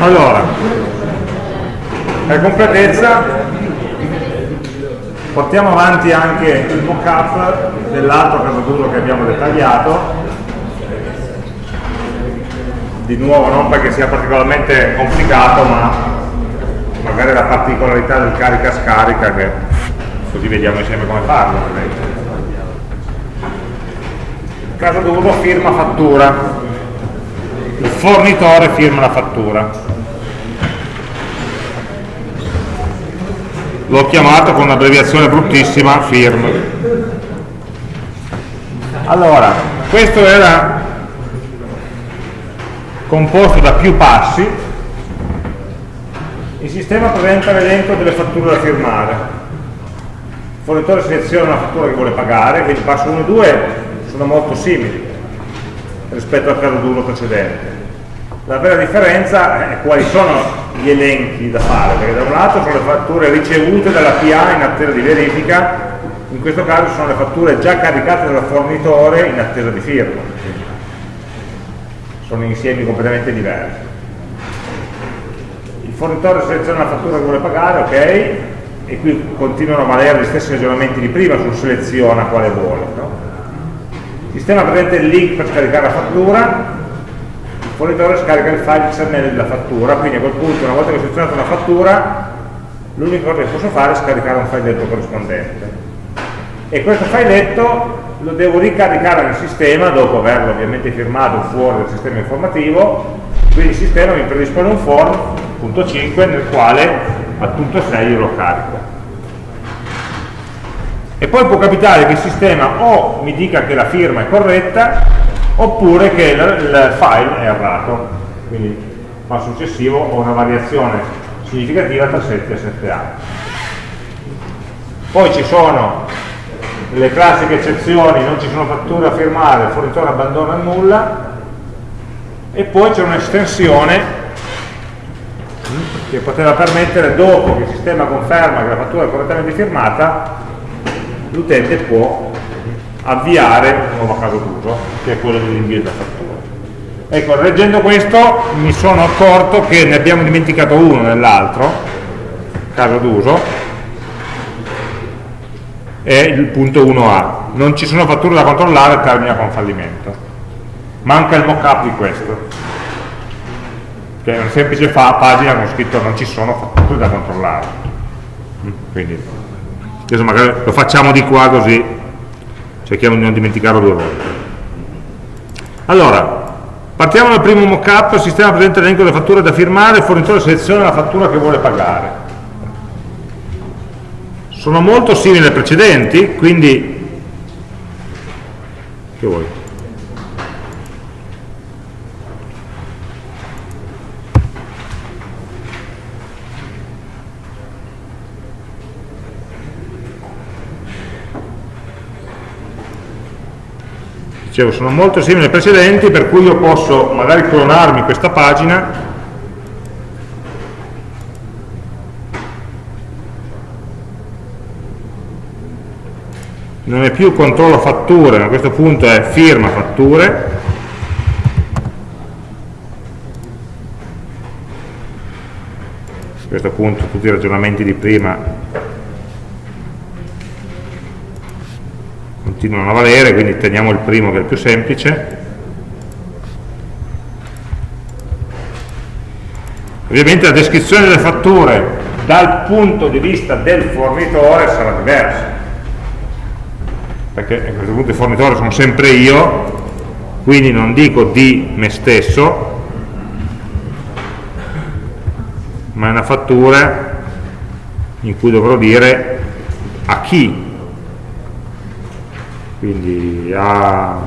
Allora, per completezza portiamo avanti anche il mock-up dell'altro caso che abbiamo dettagliato. Di nuovo non perché sia particolarmente complicato ma magari la particolarità del carica-scarica che così vediamo insieme come farlo caso d'uso firma fattura il fornitore firma la fattura l'ho chiamato con un'abbreviazione bruttissima firm allora questo era composto da più passi, il sistema presenta l'elenco delle fatture da firmare. Il fornitore seleziona la fattura che vuole pagare, quindi il passo 1 e 2 sono molto simili rispetto al caso d'uso precedente. La vera differenza è quali sono gli elenchi da fare, perché da un lato sono le fatture ricevute dalla PA in attesa di verifica, in questo caso sono le fatture già caricate dal fornitore in attesa di firma sono insiemi completamente diversi. Il fornitore seleziona la fattura che vuole pagare, ok, e qui continuano a valere gli stessi ragionamenti di prima sul seleziona quale vuole. No? Il sistema presenta il link per scaricare la fattura, il fornitore scarica il file XML della fattura, quindi a quel punto una volta che ho selezionato una fattura, l'unica cosa che posso fare è scaricare un filetto corrispondente. E questo filetto lo devo ricaricare nel sistema dopo averlo ovviamente firmato fuori dal sistema informativo quindi il sistema mi predispone un form punto 5 nel quale al punto 6 io lo carico e poi può capitare che il sistema o mi dica che la firma è corretta oppure che il, il file è errato quindi passo successivo ho una variazione significativa tra 7 e 7a poi ci sono le classiche eccezioni non ci sono fatture a firmare, il fornitore abbandona nulla e poi c'è un'estensione che poteva permettere dopo che il sistema conferma che la fattura è correttamente firmata l'utente può avviare un nuovo caso d'uso che è quello dell'invio della fattura ecco, leggendo questo mi sono accorto che ne abbiamo dimenticato uno nell'altro caso d'uso è il punto 1A non ci sono fatture da controllare termina con fallimento. Manca il mock-up di questo che è una semplice pagina con scritto non ci sono fatture da controllare. Quindi adesso magari lo facciamo di qua così cerchiamo di non dimenticarlo due volte allora partiamo dal primo mock-up sistema presenta l'elenco delle fatture da firmare il fornitore seleziona la fattura che vuole pagare sono molto simili alle precedenti, quindi che vuoi? Dicevo, sono molto simili alle precedenti, per cui io posso magari clonarmi questa pagina. Non è più controllo fatture, ma a questo punto è firma fatture, a questo punto tutti i ragionamenti di prima continuano a valere, quindi teniamo il primo che è il più semplice. Ovviamente la descrizione delle fatture dal punto di vista del fornitore sarà diversa perché a questo punto il fornitore sono sempre io quindi non dico di me stesso ma è una fattura in cui dovrò dire a chi quindi a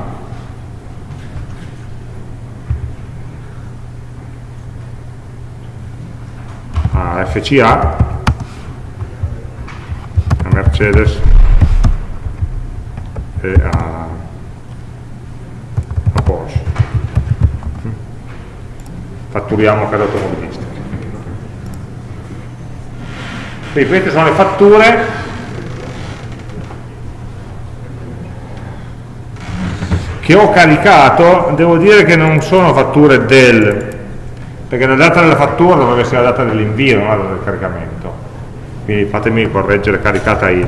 a FCA a Mercedes e a, a Porsche. Fatturiamo case automobilistiche. Quindi queste sono le fatture che ho caricato, devo dire che non sono fatture del, perché la data della fattura dovrebbe essere la data dell'invio, non la data del caricamento. Quindi fatemi correggere caricata in.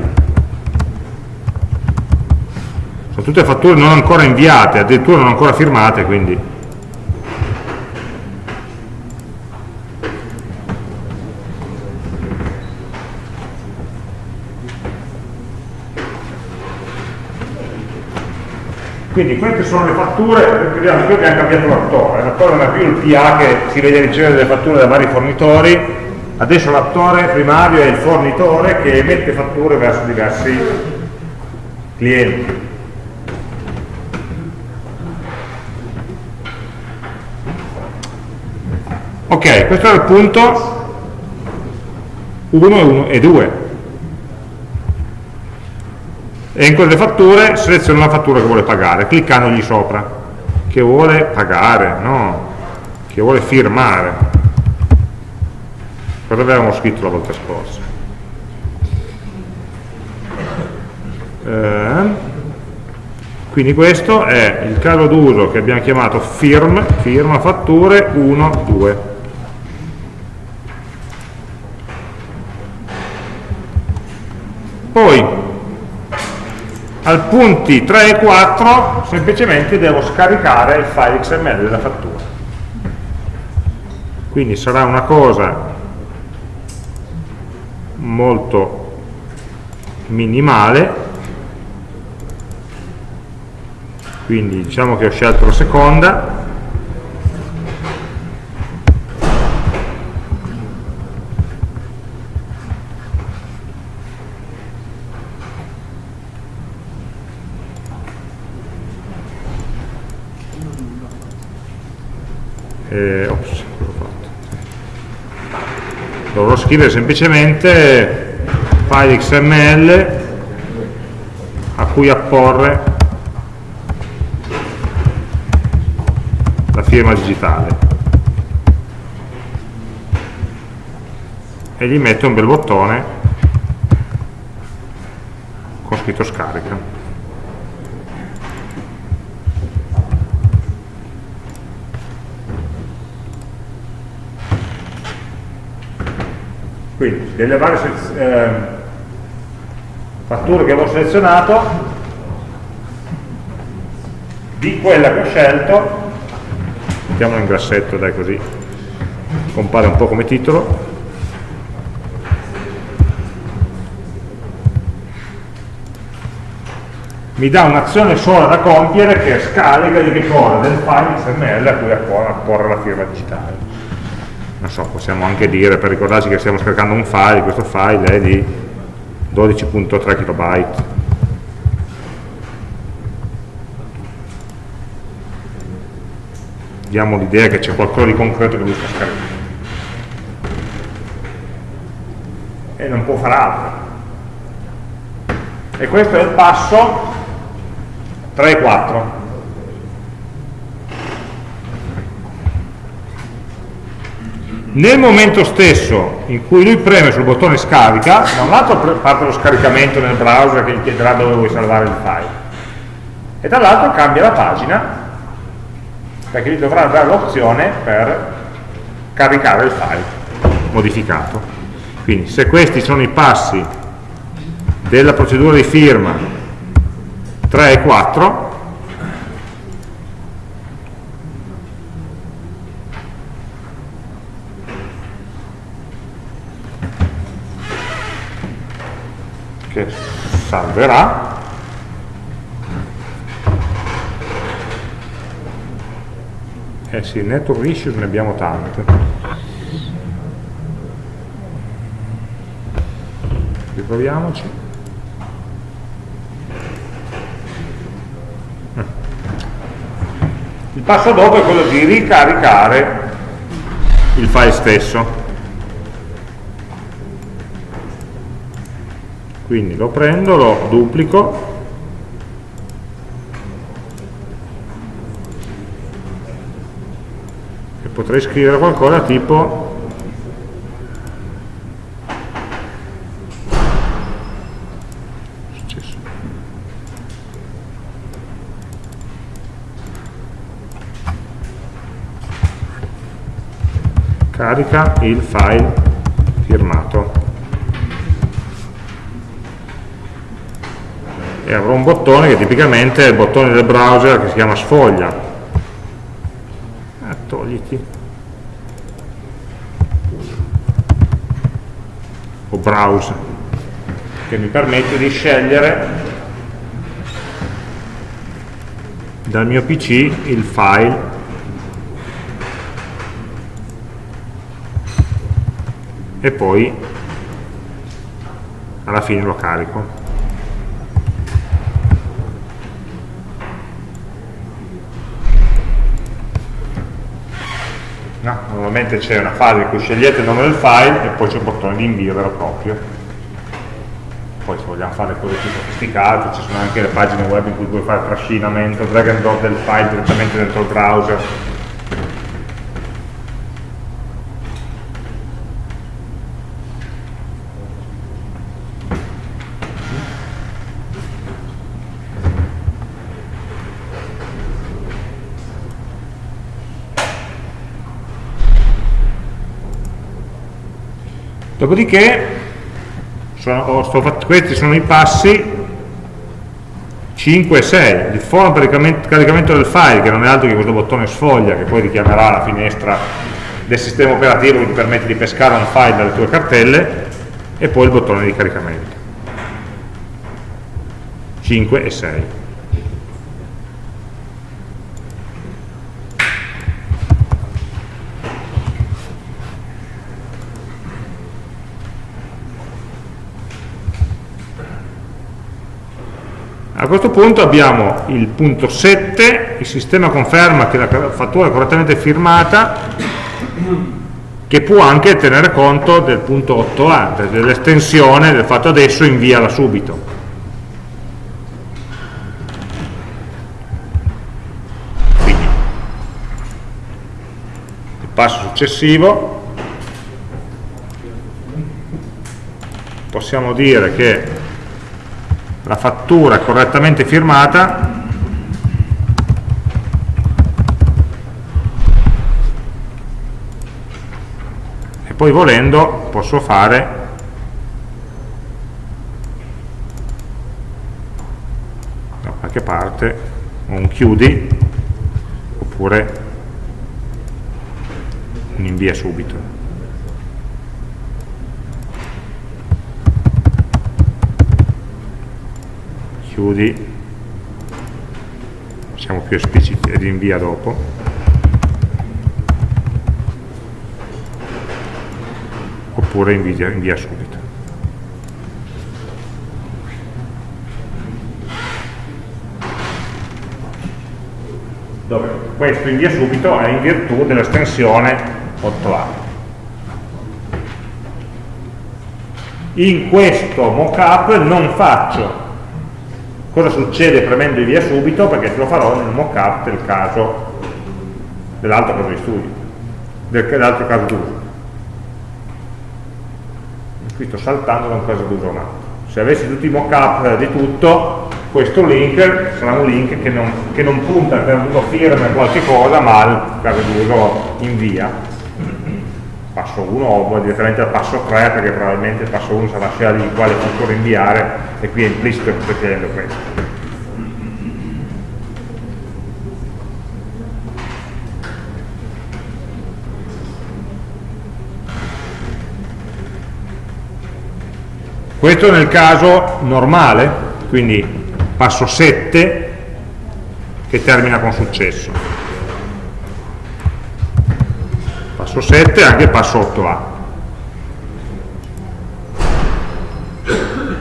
Sono tutte fatture non ancora inviate, addirittura non ancora firmate, quindi Quindi queste sono le fatture, vediamo qui abbiamo cambiato l'attore, l'attore non è più il PA che si vede ricevere delle fatture da vari fornitori, adesso l'attore primario è il fornitore che emette fatture verso diversi clienti. Ok, questo è il punto. 1 e 2 e in quelle fatture seleziona la fattura che vuole pagare cliccandogli sopra. Che vuole pagare, no? Che vuole firmare. Cosa avevamo scritto la volta scorsa. Eh, quindi questo è il caso d'uso che abbiamo chiamato firm, firma fatture 1, 2 poi al punti 3 e 4 semplicemente devo scaricare il file XML della fattura. Quindi sarà una cosa molto minimale. Quindi diciamo che ho scelto la seconda eh, ops, dovrò scrivere semplicemente file XML a cui apporre la firma digitale. E gli metto un bel bottone con scritto scarica quindi delle varie eh, fatture che avevo selezionato di quella che ho scelto mettiamola in grassetto dai così compare un po' come titolo. Mi dà un'azione sola da compiere che scarica di ricorda del file XML a cui apporre la firma digitale non so, possiamo anche dire per ricordarci che stiamo scaricando un file, questo file è di 12.3 KB. Diamo l'idea che c'è qualcosa di concreto che lui sta scaricando. E non può fare altro. E questo è il passo 3 e 4. Nel momento stesso in cui lui preme sul bottone scarica, da un lato parte lo scaricamento nel browser che gli chiederà dove vuoi salvare il file, e dall'altro cambia la pagina perché gli dovrà dare l'opzione per caricare il file modificato. Quindi se questi sono i passi della procedura di firma 3 e 4, che salverà. Eh sì, network issues ne abbiamo tante. Riproviamoci. Il passo dopo è quello di ricaricare il file stesso quindi lo prendo, lo duplico. E potrei scrivere qualcosa tipo carica il file. E avrò un bottone che tipicamente è il bottone del browser che si chiama sfoglia. Eh, togliti. O browse che mi permette di scegliere dal mio PC il file. E poi alla fine lo carico no, normalmente c'è una fase in cui scegliete il nome del file e poi c'è il bottone di invio vero e proprio. Poi se vogliamo fare cose più sofisticate ci sono anche le pagine web in cui puoi fare trascinamento, drag and drop del file direttamente dentro il browser Dopodiché, sono, sto, questi sono i passi 5 e 6. Il forum per il caricamento del file, che non è altro che questo bottone sfoglia, che poi richiamerà la finestra del sistema operativo che ti permette di pescare un file dalle tue cartelle, e poi il bottone di caricamento. 5 e 6. A questo punto abbiamo il punto 7, il sistema conferma che la fattura è correttamente firmata, che può anche tenere conto del punto 8a, dell'estensione del fatto adesso inviala subito. Il passo successivo, possiamo dire che la fattura correttamente firmata. E poi volendo posso fare da qualche parte un chiudi oppure un invia subito chiudi. Siamo più espliciti ed invia dopo. Oppure invia, invia subito. Dove? Questo invia subito è in virtù dell'estensione 8a in questo mockup non faccio Cosa succede premendo via subito? Perché te lo farò nel mockup del caso dell'altro caso di studio, dell'altro caso d'uso. Qui sto saltando da un caso d'uso a un altro. Se avessi tutti i mockup di tutto, questo link sarà un link che non, che non punta per una firma qualche cosa, ma al caso d'uso invia passo 1 o direttamente al passo 3 perché probabilmente il passo 1 sarà scelta di quale fattura inviare e qui è implicito che sto chiedendo questo. Questo nel caso normale, quindi passo 7 che termina con successo. Passo 7 e anche passo 8a.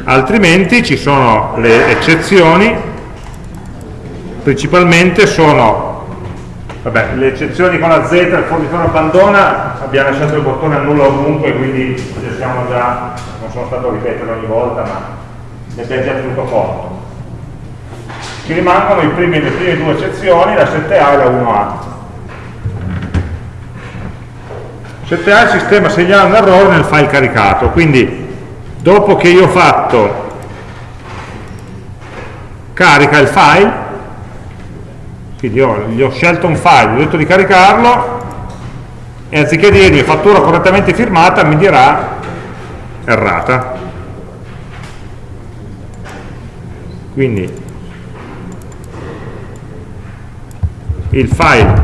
Altrimenti ci sono le eccezioni, principalmente sono, vabbè, le eccezioni con la Z, il fornitore abbandona, abbiamo lasciato il bottone annulla ovunque, quindi siamo già, non sono stato a ripetere ogni volta, ma ne abbiamo già tenuto conto. Ci rimangono primi, le prime due eccezioni, la 7A e la 1A 7A il sistema segnala un errore nel file caricato, quindi dopo che io ho fatto carica il file, quindi io gli ho scelto un file, ho detto di caricarlo, e anziché dirmi fattura correttamente firmata mi dirà errata. Quindi il file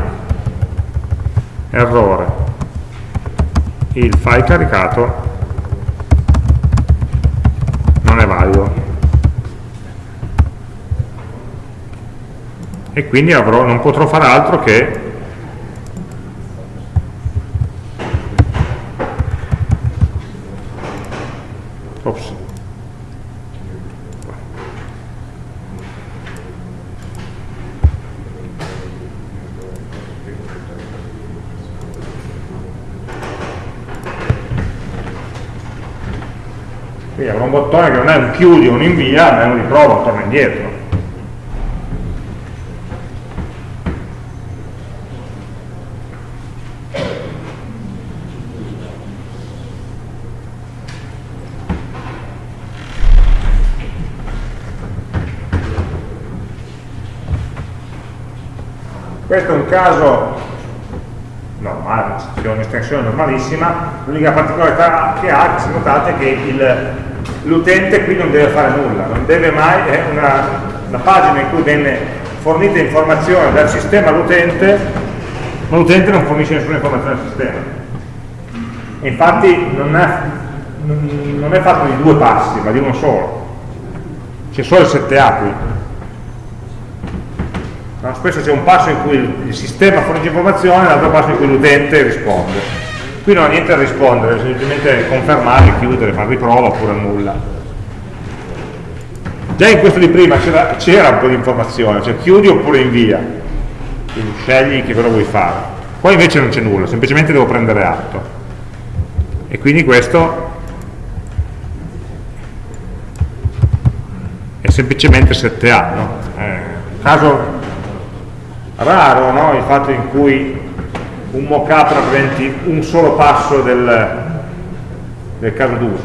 errore il file caricato non è valido e quindi avrò, non potrò fare altro che Ops. Quindi avrò un bottone che non è un chiudi o un invia, ma è un riprova, torna indietro. Questo è un caso normale, c'è un'estensione normalissima, l'unica particolarità che ha, se notate, che l'utente qui non deve fare nulla, non deve mai, è una, una pagina in cui viene fornita informazione dal sistema all'utente, ma l'utente non fornisce nessuna informazione al sistema. infatti non è, non è fatto di due passi, ma di uno solo. C'è solo il 7A qui No? Spesso c'è un passo in cui il sistema fornisce informazione e l'altro passo in cui l'utente risponde. Qui non ha niente da rispondere, semplicemente confermare, chiudere, fare riprova oppure nulla. Già in questo di prima c'era un po' di informazione, cioè chiudi oppure invia, quindi scegli che cosa vuoi fare. Qua invece non c'è nulla, semplicemente devo prendere atto. E quindi questo è semplicemente 7A, no? eh, caso raro no? il fatto in cui un mockup rappresenti un solo passo del, del caso d'uso,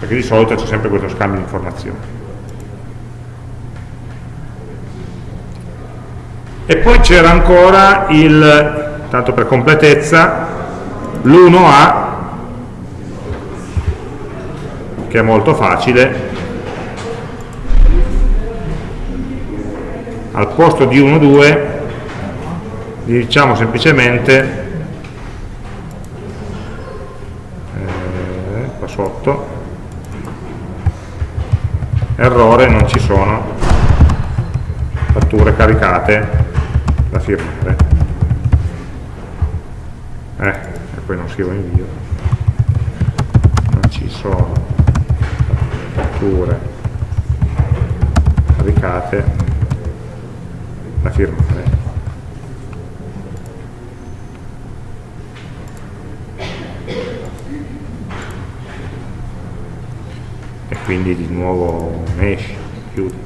perché di solito c'è sempre questo scambio di informazioni. E poi c'era ancora il, tanto per completezza, l'1A, che è molto facile, al posto di 1, 2 diciamo semplicemente eh, qua sotto errore non ci sono fatture caricate da firmare. Eh, e poi non scrivo invio non ci sono fatture caricate da firmare quindi di nuovo mesh, chiudi.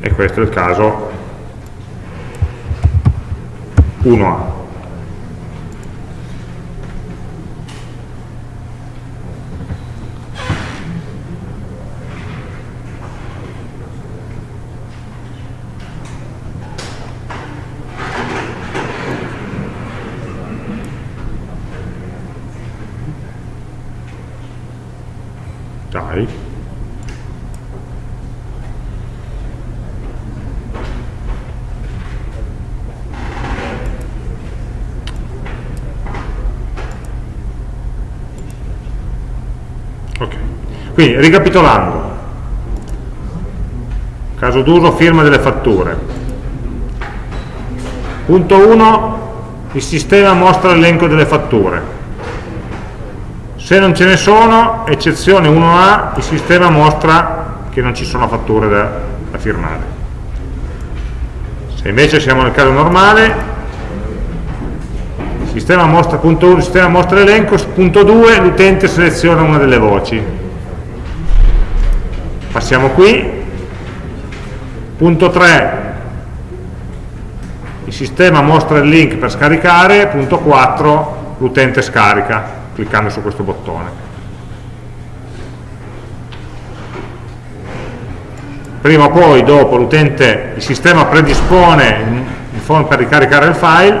E questo è il caso 1A. Quindi, ricapitolando, caso d'uso, firma delle fatture. Punto 1, il sistema mostra l'elenco delle fatture. Se non ce ne sono, eccezione 1A, il sistema mostra che non ci sono fatture da, da firmare. Se invece siamo nel caso normale, il sistema mostra, punto 1, il sistema mostra l'elenco, punto 2, l'utente seleziona una delle voci passiamo qui. Punto 3 il sistema mostra il link per scaricare. Punto 4 l'utente scarica cliccando su questo bottone. Prima o poi dopo l'utente, il sistema predispone il form per ricaricare il file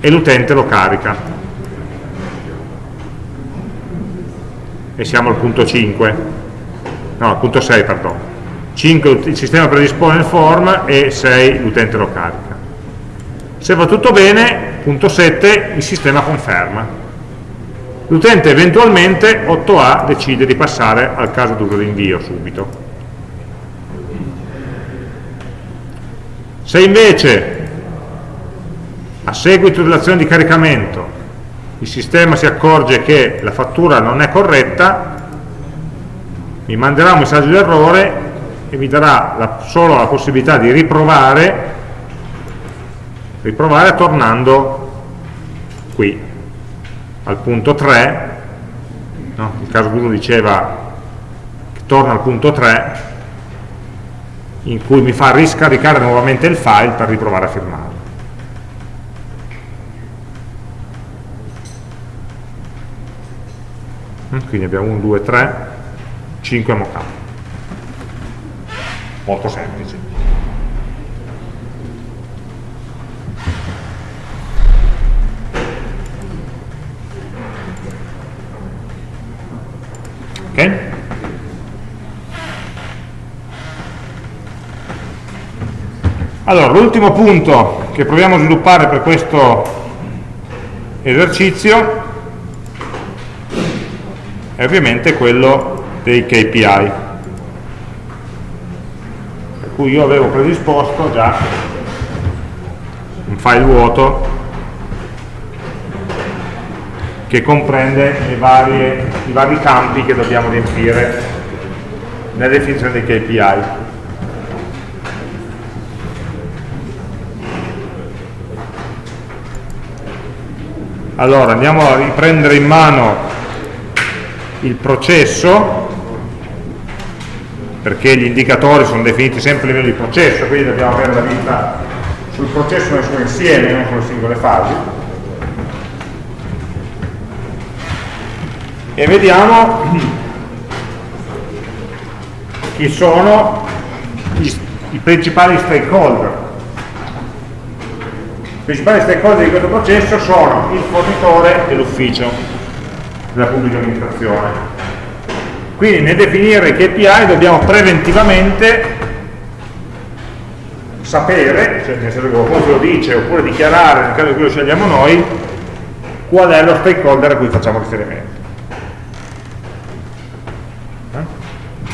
e l'utente lo carica. E siamo al punto 5 no, punto 6 perdono 5 il sistema predispone il form e 6 l'utente lo carica. Se va tutto bene, punto 7 il sistema conferma. L'utente eventualmente 8a decide di passare al caso d'uso di invio subito. Se invece a seguito dell'azione di caricamento il sistema si accorge che la fattura non è corretta mi manderà un messaggio d'errore e mi darà la, solo la possibilità di riprovare riprovare tornando qui al punto 3 no? il caso d'uso diceva che torna al punto 3 in cui mi fa riscaricare nuovamente il file per riprovare a firmarlo mm, quindi abbiamo 1, 2, 3 5 mockup molto semplice. Ok? Allora, l'ultimo punto che proviamo a sviluppare per questo esercizio è ovviamente quello dei KPI cui io avevo predisposto già un file vuoto che comprende varie, i vari campi che dobbiamo riempire nella definizione dei KPI. Allora, andiamo a riprendere in mano il processo perché gli indicatori sono definiti sempre a livello di processo, quindi dobbiamo avere la vista sul processo nel suo insieme, non sulle singole fasi. E vediamo chi sono i, i principali stakeholder. I principali stakeholder di questo processo sono il fornitore e l'ufficio della pubblica amministrazione quindi nel definire i KPI dobbiamo preventivamente sapere, cioè nel senso che qualcuno lo dice, oppure dichiarare, nel caso in cui lo scegliamo noi, qual è lo stakeholder a cui facciamo riferimento. Eh?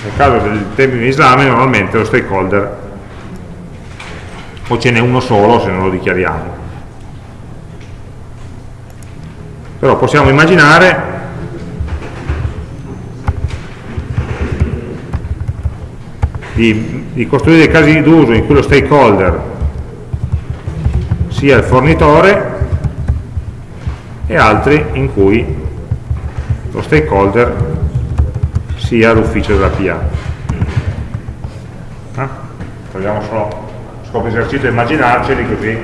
Nel caso del termine di esame normalmente lo stakeholder o ce n'è uno solo se non lo dichiariamo. Però possiamo immaginare di, di costruire dei casi d'uso in cui lo stakeholder sia il fornitore e altri in cui lo stakeholder sia l'ufficio della PA. Eh? Proviamo solo scopo esercizio a immaginarceli così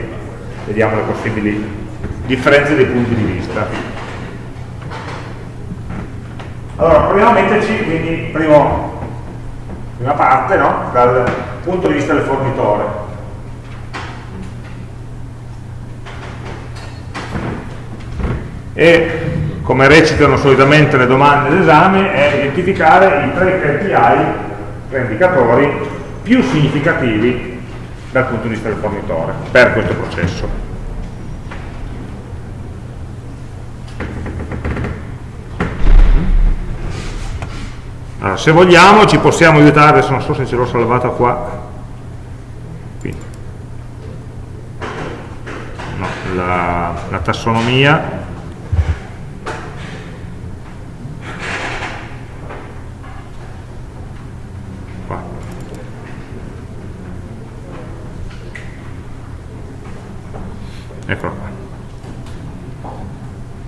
vediamo le possibili differenze dei punti di vista. Allora, proviamo a metterci quindi primo prima parte no? dal punto di vista del fornitore e come recitano solitamente le domande d'esame è identificare i tre KPI, tre indicatori più significativi dal punto di vista del fornitore per questo processo Allora, se vogliamo ci possiamo aiutare, adesso non so se ce l'ho salvata qua, Qui. No, la, la tassonomia. Eccola qua.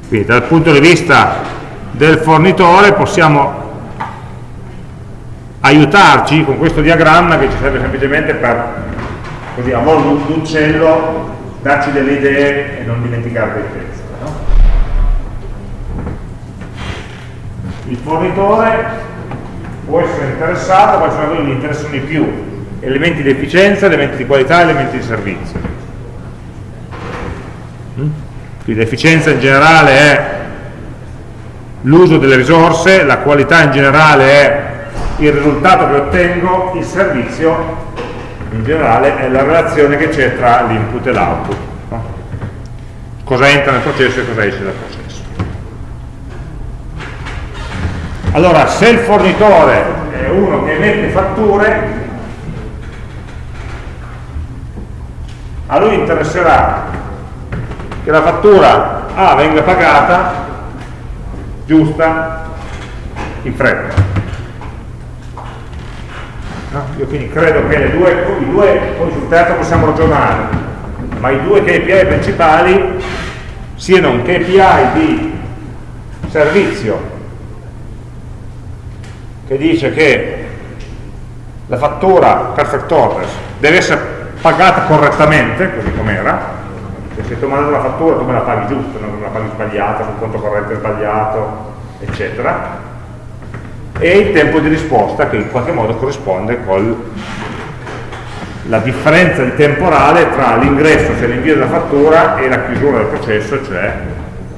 Quindi dal punto di vista del fornitore possiamo aiutarci con questo diagramma che ci serve semplicemente per così a volo d'uccello darci delle idee e non dimenticare dei pezzi no? il fornitore può essere interessato, quali sono quelli che interessano di più, elementi di efficienza, elementi di qualità, elementi di servizio. Mm? Quindi l'efficienza in generale è l'uso delle risorse, la qualità in generale è il risultato che ottengo, il servizio in generale è la relazione che c'è tra l'input e l'output. No? Cosa entra nel processo e cosa esce dal processo. Allora, se il fornitore è uno che emette fatture, a lui interesserà che la fattura A venga pagata giusta in fretta io quindi credo che le due, i due poi sul terzo possiamo ragionare ma i due KPI principali siano un KPI di servizio che dice che la fattura perfect orders deve essere pagata correttamente, così com'era, se ti ho mandato la fattura tu me la paghi giusta, non me la paghi sbagliata, sul conto corrente sbagliato, eccetera, e il tempo di risposta che in qualche modo corrisponde con la differenza di temporale tra l'ingresso, cioè l'invio della fattura, e la chiusura del processo, cioè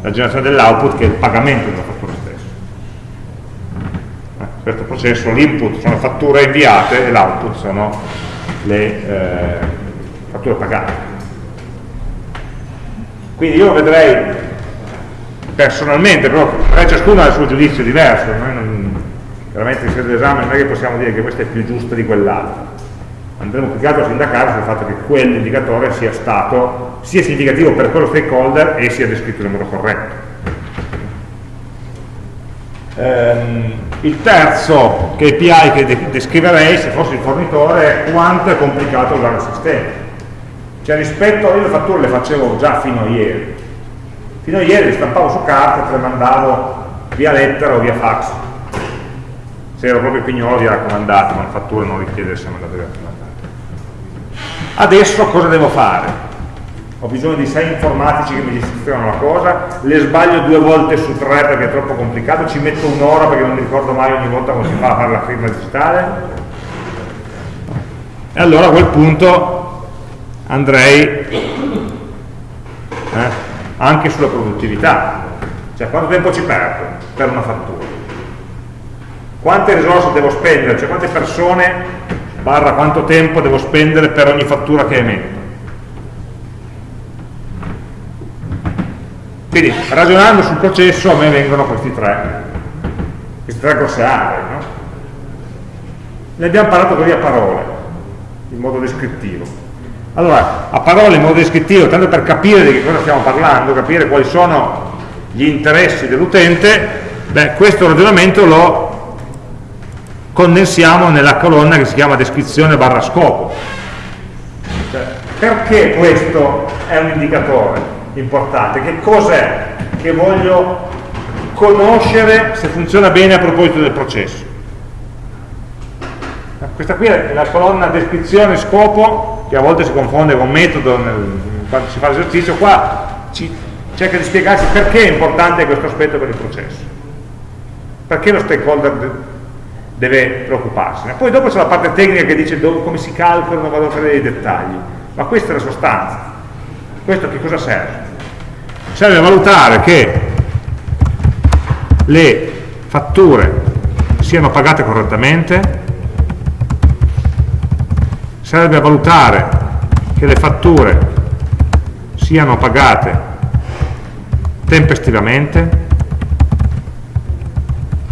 la generazione dell'output che è il pagamento della fattura stessa. In eh, questo processo l'input sono fatture inviate e l'output sono le eh, fatture pagate. Quindi io vedrei personalmente, però ciascuno ha il suo giudizio diverso, noi non, veramente in sede d'esame non è che possiamo dire che questa è più giusta di quell'altra. Andremo più che altro a sindacare sul fatto che quell'indicatore sia stato sia significativo per quello stakeholder e sia descritto in modo corretto. Ehm, il terzo KPI che descriverei se fossi il fornitore è quanto è complicato usare il sistema. Cioè rispetto, io le fatture le facevo già fino a ieri. Fino a ieri le stampavo su carta e te le mandavo via lettera o via fax. Se ero proprio pignolo di raccomandato, ma la fattura non richiede di essere mandata via raccomandato. Adesso cosa devo fare? ho bisogno di sei informatici che mi gestiscono la cosa, le sbaglio due volte su tre perché è troppo complicato, ci metto un'ora perché non mi ricordo mai ogni volta come si fa a fare la firma digitale. E allora a quel punto andrei eh, anche sulla produttività, cioè quanto tempo ci perdo per una fattura, quante risorse devo spendere, cioè quante persone barra quanto tempo devo spendere per ogni fattura che emetto Quindi ragionando sul processo a me vengono questi tre, queste tre grosse aree. No? Ne abbiamo parlato così a parole, in modo descrittivo. Allora, a parole in modo descrittivo, tanto per capire di che cosa stiamo parlando, capire quali sono gli interessi dell'utente, questo ragionamento lo condensiamo nella colonna che si chiama descrizione barra scopo. Cioè, perché questo è un indicatore? importante, che cos'è che voglio conoscere se funziona bene a proposito del processo. Questa qui è la colonna descrizione scopo, che a volte si confonde con metodo nel, quando si fa l'esercizio, qua ci, cerca di spiegarci perché è importante questo aspetto per il processo. Perché lo stakeholder deve preoccuparsene. Poi dopo c'è la parte tecnica che dice dove, come si calcolano, vado a fare dei dettagli, ma questa è la sostanza. Questo che cosa serve? Serve a valutare che le fatture siano pagate correttamente, serve a valutare che le fatture siano pagate tempestivamente,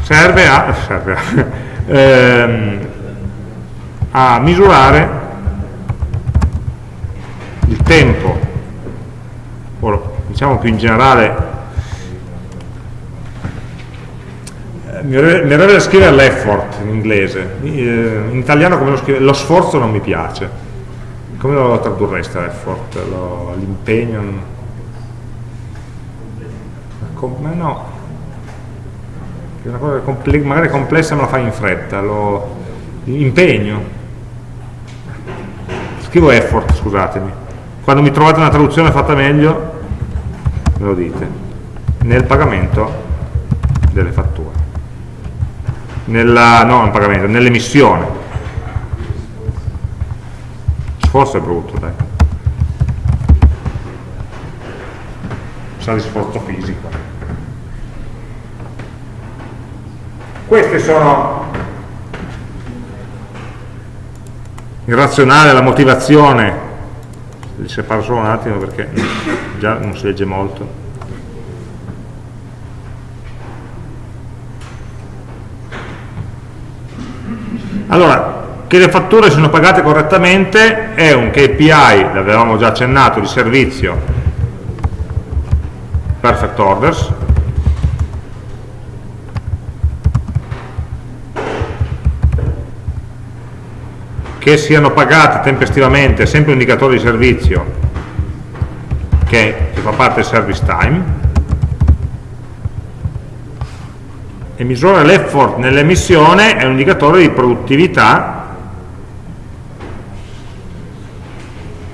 serve a, serve a, ehm, a misurare il tempo. Diciamo più in generale eh, mi verrebbe da scrivere l'effort in inglese. Eh, in italiano come lo scrive lo sforzo non mi piace. Come lo tradurreste l'effort? L'impegno? Ma no è una cosa comple magari complessa me la fai in fretta l'impegno scrivo effort scusatemi quando mi trovate una traduzione fatta meglio me lo dite, nel pagamento delle fatture. nella, no, non pagamento, nell'emissione. Sforzo è brutto, dai. Sa di sforzo fisico. Queste sono il razionale, la motivazione, li separo solo un attimo perché già non si legge molto. Allora, che le fatture siano pagate correttamente è un KPI, l'avevamo già accennato, di servizio. Perfect orders che siano pagate tempestivamente, sempre un indicatore di servizio che, che fa parte del service time e misura l'effort nell'emissione è un indicatore di produttività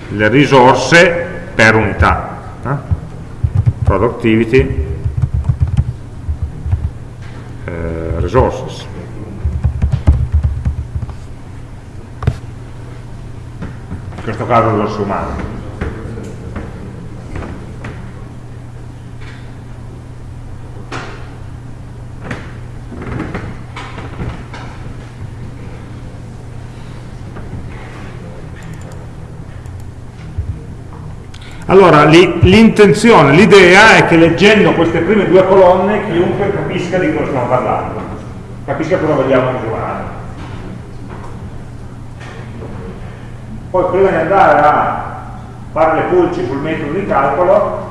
le risorse per unità eh? productivity eh, resources in questo caso risorse umane Allora, l'intenzione, l'idea è che leggendo queste prime due colonne chiunque capisca di cosa stiamo parlando, capisca cosa vogliamo misurare. Poi prima di andare a fare le pulci sul metodo di calcolo,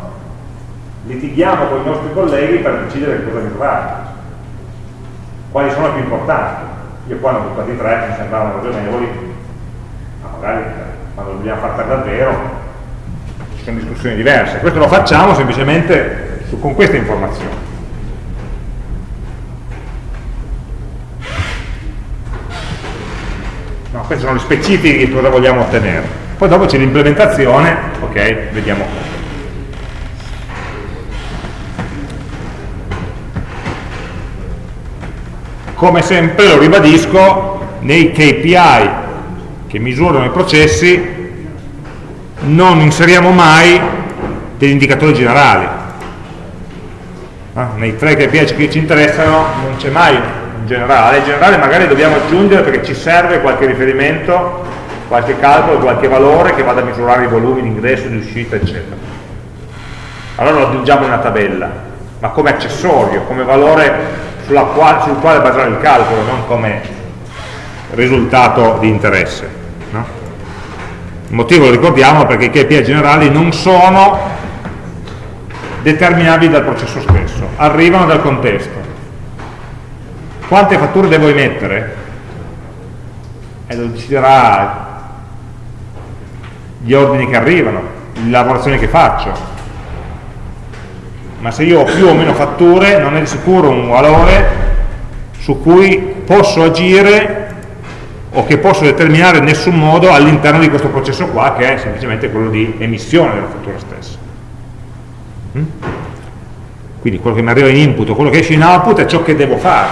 litighiamo con i nostri colleghi per decidere cosa misurare. Quali sono più importanti? Io qua ne ho buttati tre, mi sembravano ragionevoli, ma magari quando dobbiamo fare per davvero sono discussioni diverse. Questo lo facciamo semplicemente su, con queste informazioni. Queste sono le specifiche di cosa vogliamo ottenere. Poi dopo c'è l'implementazione, ok, vediamo Come sempre, lo ribadisco, nei KPI che misurano i processi non inseriamo mai degli indicatori generali. Ah, nei tre KPI che ci interessano non c'è mai generale, generale magari dobbiamo aggiungere perché ci serve qualche riferimento, qualche calcolo, qualche valore che vada a misurare i volumi di ingresso, di uscita, eccetera. Allora lo aggiungiamo in una tabella, ma come accessorio, come valore quale, sul quale basare il calcolo, non come risultato di interesse. Il motivo lo ricordiamo perché i KPI generali non sono determinabili dal processo stesso, arrivano dal contesto. Quante fatture devo emettere? E lo deciderà gli ordini che arrivano, le lavorazioni che faccio. Ma se io ho più o meno fatture non è di sicuro un valore su cui posso agire o che posso determinare in nessun modo all'interno di questo processo qua che è semplicemente quello di emissione della fattura stessa mm? quindi quello che mi arriva in input quello che esce in output è ciò che devo fare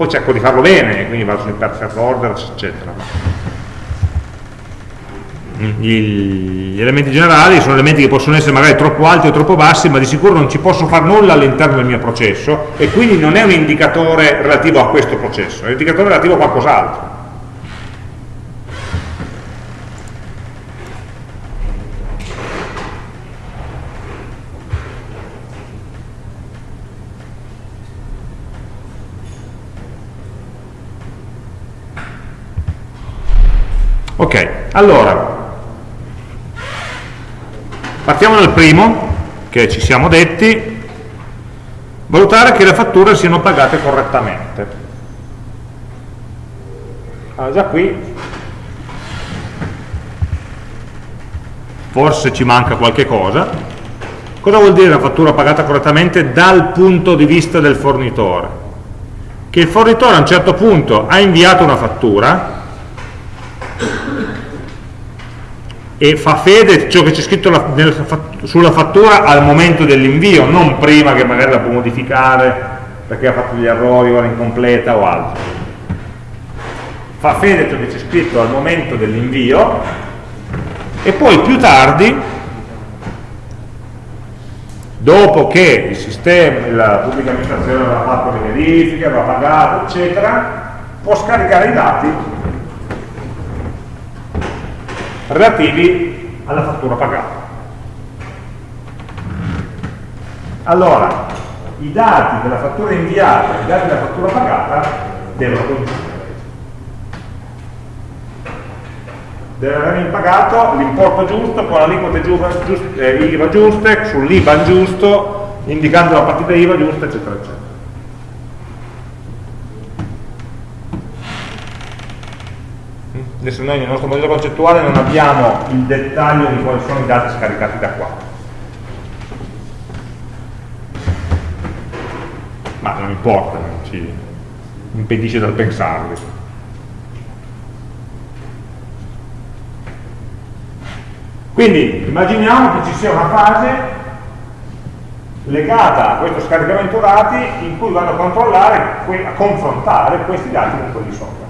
poi cerco di farlo bene quindi vado sui perfect orders eccetera. Gli elementi generali sono elementi che possono essere magari troppo alti o troppo bassi ma di sicuro non ci posso fare nulla all'interno del mio processo e quindi non è un indicatore relativo a questo processo è un indicatore relativo a qualcos'altro ok, allora Partiamo dal primo, che ci siamo detti, valutare che le fatture siano pagate correttamente. Allora, già qui forse ci manca qualche cosa. Cosa vuol dire la fattura pagata correttamente dal punto di vista del fornitore? Che il fornitore a un certo punto ha inviato una fattura e fa fede ciò che c'è scritto la, nel, sulla fattura al momento dell'invio, non prima che magari la può modificare perché ha fatto degli errori o era incompleta o altro. Fa fede ciò che c'è scritto al momento dell'invio e poi più tardi, dopo che il sistema, la pubblica amministrazione avrà fatto le verifiche, avrà pagato, eccetera, può scaricare i dati relativi alla fattura pagata. Allora, i dati della fattura inviata e i dati della fattura pagata devono coincidere. Deve aver pagato l'importo giusto con l'aliquote eh, IVA giuste, sull'IBAN giusto, indicando la partita IVA giusta, eccetera, eccetera. Adesso noi nel nostro modello concettuale non abbiamo il dettaglio di quali sono i dati scaricati da qua. Ma non importa, non ci impedisce dal pensarli. Quindi immaginiamo che ci sia una fase legata a questo scaricamento dati in cui vado a controllare, a confrontare questi dati con quelli sopra.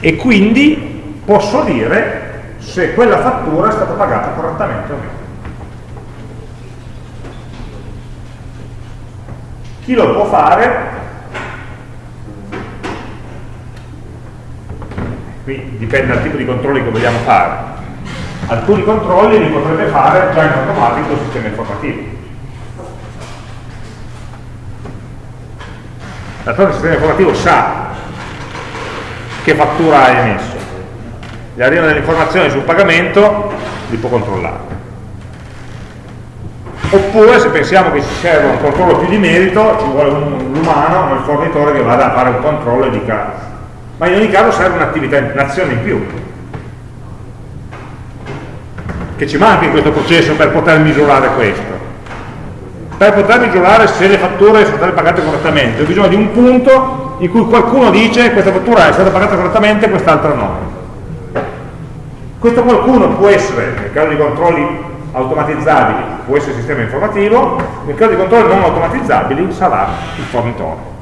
E quindi posso dire se quella fattura è stata pagata correttamente o meno. Chi lo può fare? Qui dipende dal tipo di controlli che vogliamo fare. Alcuni controlli li potrebbe fare già in automatico il sistema informativo. D'altronde il sistema informativo sa che fattura hai emesso. Gli arrivano delle informazioni sul pagamento, li può controllare. Oppure se pensiamo che ci serva un controllo più di merito, ci vuole l'umano, il fornitore che vada a fare un controllo e dica, ma in ogni caso serve un'attività, un'azione in più, che ci manca in questo processo per poter misurare questo. Per poter misurare se le fatture sono state pagate correttamente, ho bisogno di un punto in cui qualcuno dice questa fattura è stata pagata correttamente, quest'altra no. Questo qualcuno può essere, nel caso di controlli automatizzabili, può essere il sistema informativo, nel caso di controlli non automatizzabili sarà il fornitore.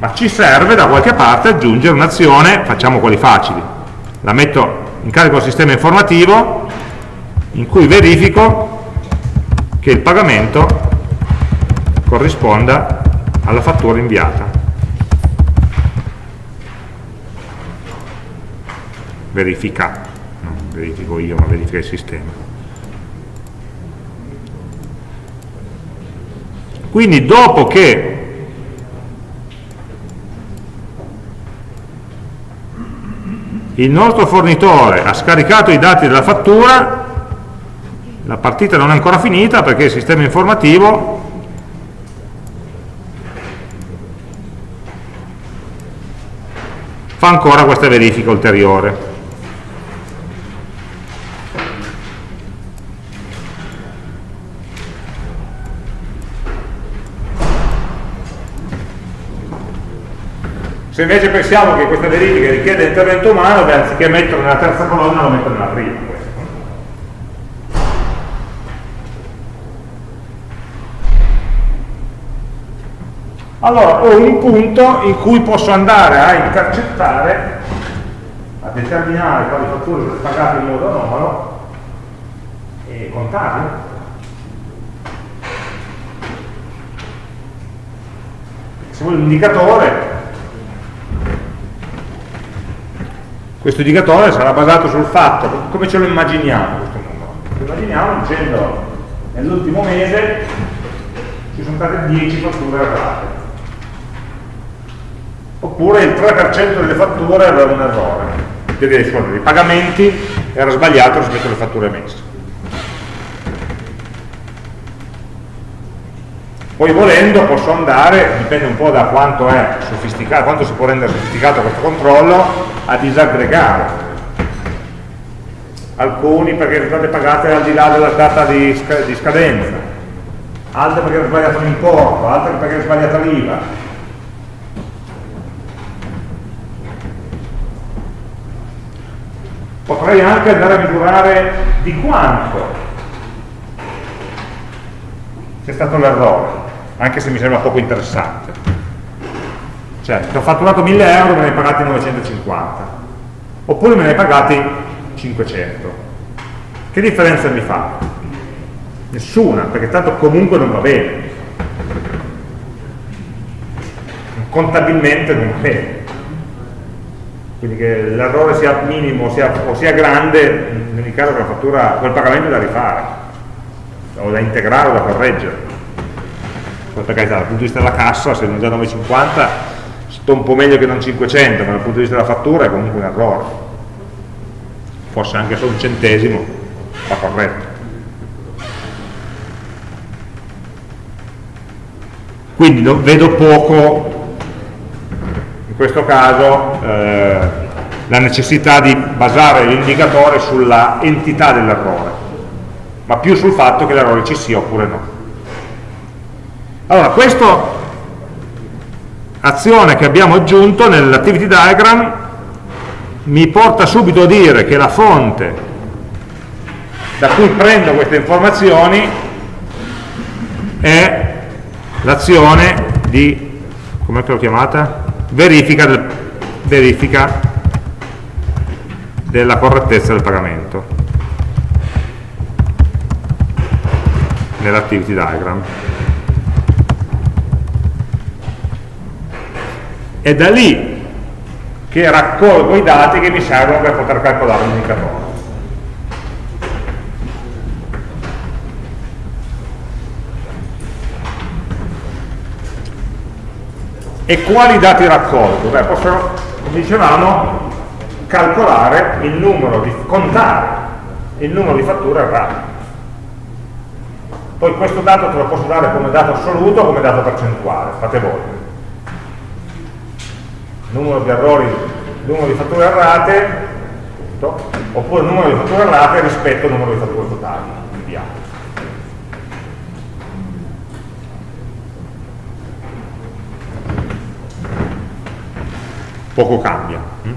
Ma ci serve da qualche parte aggiungere un'azione, facciamo quelli facili, la metto in carico al sistema informativo in cui verifico che il pagamento corrisponda alla fattura inviata. Verifica, non verifico io, ma verifica il sistema. Quindi dopo che il nostro fornitore ha scaricato i dati della fattura, la partita non è ancora finita perché il sistema informativo fa ancora questa verifica ulteriore. Se invece pensiamo che questa verifica richiede intervento umano, beh, anziché metterlo nella terza colonna lo metto nella prima. Allora ho un punto in cui posso andare a intercettare, a determinare quali fatture sono pagate in modo anomalo e contarle. Se vuoi un indicatore, questo indicatore sarà basato sul fatto, come ce lo immaginiamo questo numero? Lo immaginiamo dicendo nell'ultimo mese ci sono state 10 fatture errate oppure il 3% delle fatture aveva un errore, i pagamenti era sbagliato rispetto alle fatture emesse. Poi volendo posso andare, dipende un po' da quanto è sofisticato, quanto si può rendere sofisticato questo controllo, a disaggregare. Alcuni perché sono state pagate al di là della data di, scadenza, altre perché è sbagliato l'importo, altre perché è sbagliata l'IVA, potrei anche andare a misurare di quanto c'è stato l'errore, anche se mi sembra poco interessante. Cioè, se ho fatturato 1000 euro me ne hai pagati 950, oppure me ne hai pagati 500. Che differenza mi fa? Nessuna, perché tanto comunque non va bene. Contabilmente non va bene. Quindi che l'errore sia minimo sia, o sia grande, in ogni caso fattura, quel pagamento è da rifare o da integrare o da correggere. Per carità dal punto di vista della cassa se non già 9,50 sto un po' meglio che non 500 ma dal punto di vista della fattura è comunque un errore. Forse anche solo un centesimo va corretto. Quindi vedo poco questo caso eh, la necessità di basare l'indicatore sulla entità dell'errore ma più sul fatto che l'errore ci sia oppure no. Allora, questa azione che abbiamo aggiunto nell'activity diagram mi porta subito a dire che la fonte da cui prendo queste informazioni è l'azione di, come l'ho chiamata? Verifica, del, verifica della correttezza del pagamento. nell'activity diagram. È da lì che raccolgo i dati che mi servono per poter calcolare l'indicatore. E quali dati raccolgo? Beh, posso, come dicevamo, calcolare il numero di, contare il numero di fatture errate. Poi questo dato te lo posso dare come dato assoluto o come dato percentuale, fate voi. Numero di errori, numero di fatture errate, oppure numero di fatture errate rispetto al numero di fatture totali inviate. Poco cambia. Hm?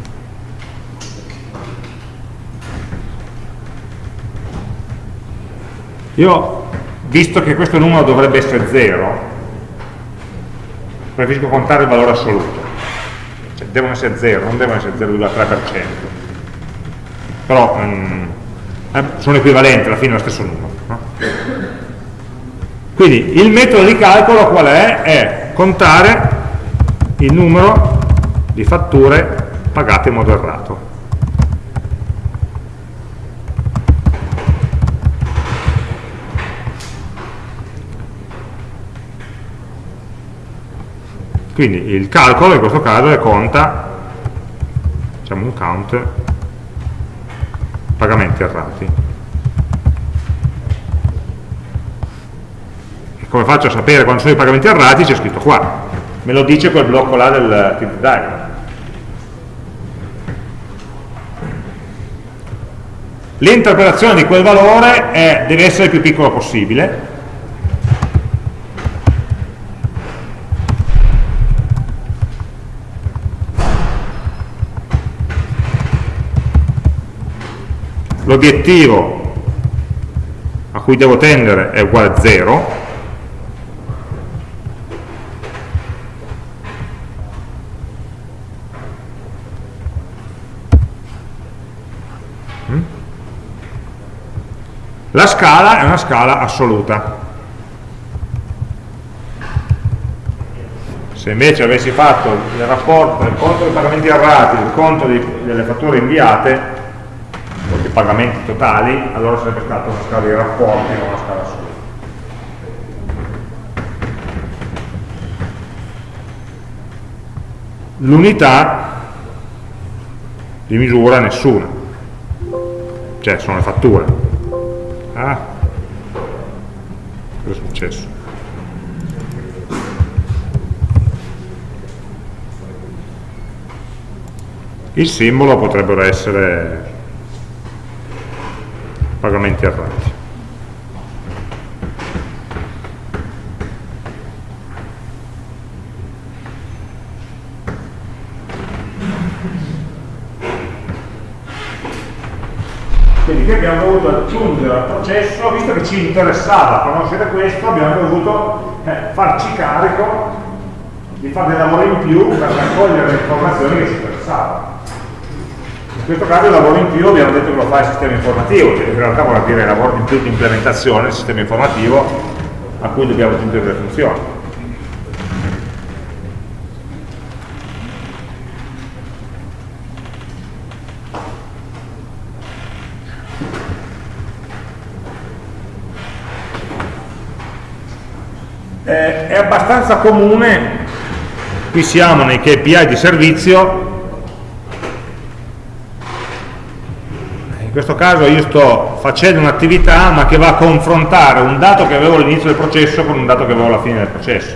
Io visto che questo numero dovrebbe essere 0, preferisco contare il valore assoluto. Cioè, devono essere 0, non devono essere 0,3%. Però mm, eh, sono equivalenti, alla fine è lo stesso numero. No? Quindi il metodo di calcolo qual è? È contare il numero di fatture pagate in modo errato. Quindi il calcolo in questo caso è conta, facciamo un count, pagamenti errati. E come faccio a sapere quando sono i pagamenti errati? C'è scritto qua, me lo dice quel blocco là del tip diagram. L'interpretazione di quel valore è, deve essere il più piccolo possibile, l'obiettivo a cui devo tendere è uguale a 0 la scala è una scala assoluta se invece avessi fatto il rapporto del conto dei pagamenti errati del conto di, delle fatture inviate pagamenti totali, allora sarebbe stata una scala di rapporti, non una scala assoluta. L'unità di misura nessuna, cioè sono le fatture. Ah, cosa è successo? Il simbolo potrebbero essere pagamenti errati. Abbiamo dovuto aggiungere al processo, visto che ci interessava conoscere questo, abbiamo dovuto eh, farci carico di fare dei lavori in più per raccogliere le informazioni che ci interessavano. In questo caso il lavoro in più abbiamo detto che lo fa il sistema informativo, cioè in realtà vuol dire lavoro in più di implementazione del sistema informativo a cui dobbiamo aggiungere le funzioni. Eh, è abbastanza comune, qui siamo nei KPI di servizio, in questo caso io sto facendo un'attività ma che va a confrontare un dato che avevo all'inizio del processo con un dato che avevo alla fine del processo.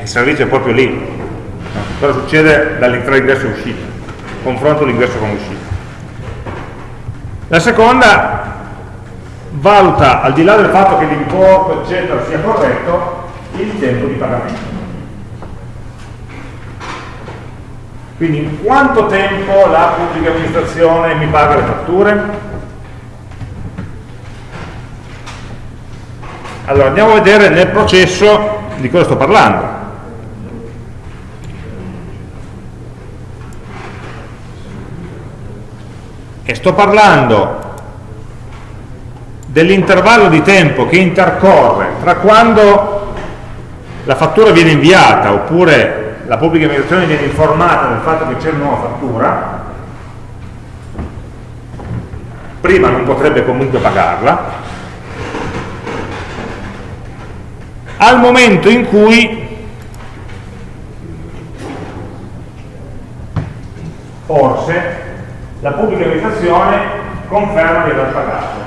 Il servizio è proprio lì. Cosa succede tra l'ingresso e l'uscita confronto l'ingresso con l'uscita. La seconda valuta al di là del fatto che l'importo eccetera sia corretto il tempo di pagamento Quindi in quanto tempo la pubblica amministrazione mi paga le fatture? Allora andiamo a vedere nel processo di cosa sto parlando. E sto parlando dell'intervallo di tempo che intercorre tra quando la fattura viene inviata oppure la pubblica amministrazione viene informata del fatto che c'è una nuova fattura, prima non potrebbe comunque pagarla, al momento in cui forse la pubblica amministrazione conferma di aver pagato.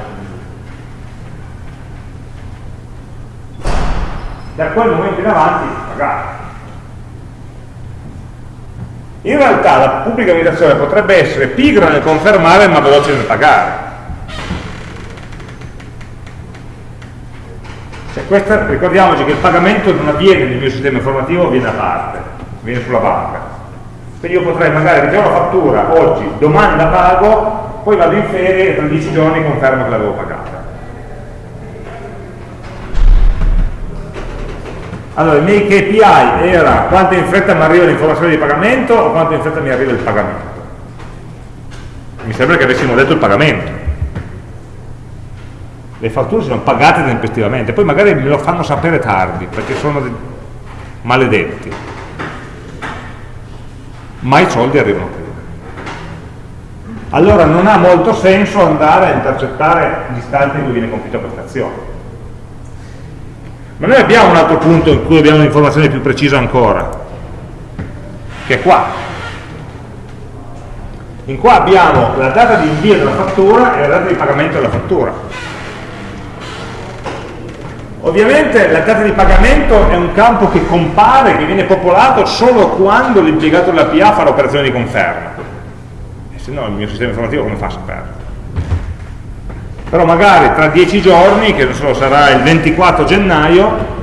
Da quel momento in avanti pagato. In realtà la pubblica amministrazione potrebbe essere pigra nel confermare ma veloce nel pagare. Cioè questa, ricordiamoci che il pagamento non avviene nel mio sistema informativo, avviene a parte, viene sulla banca. Quindi io potrei magari ricevo la fattura oggi, domani la pago, poi vado in ferie e tra dieci giorni confermo che l'avevo pagata. Allora, i miei KPI era quanto in fretta mi arriva l'informazione di pagamento o quanto in fretta mi arriva il pagamento. Mi sembra che avessimo detto il pagamento. Le fatture sono pagate tempestivamente, poi magari me lo fanno sapere tardi, perché sono maledetti. Ma i soldi arrivano prima. Allora non ha molto senso andare a intercettare l'istante in cui viene compiuta questa azione ma noi abbiamo un altro punto in cui abbiamo un'informazione più precisa ancora, che è qua. In qua abbiamo la data di invio della fattura e la data di pagamento della fattura. Ovviamente la data di pagamento è un campo che compare, che viene popolato solo quando l'impiegato della PA fa l'operazione di conferma. E se no il mio sistema informativo come fa a saperlo? Però magari tra dieci giorni, che non so, sarà il 24 gennaio,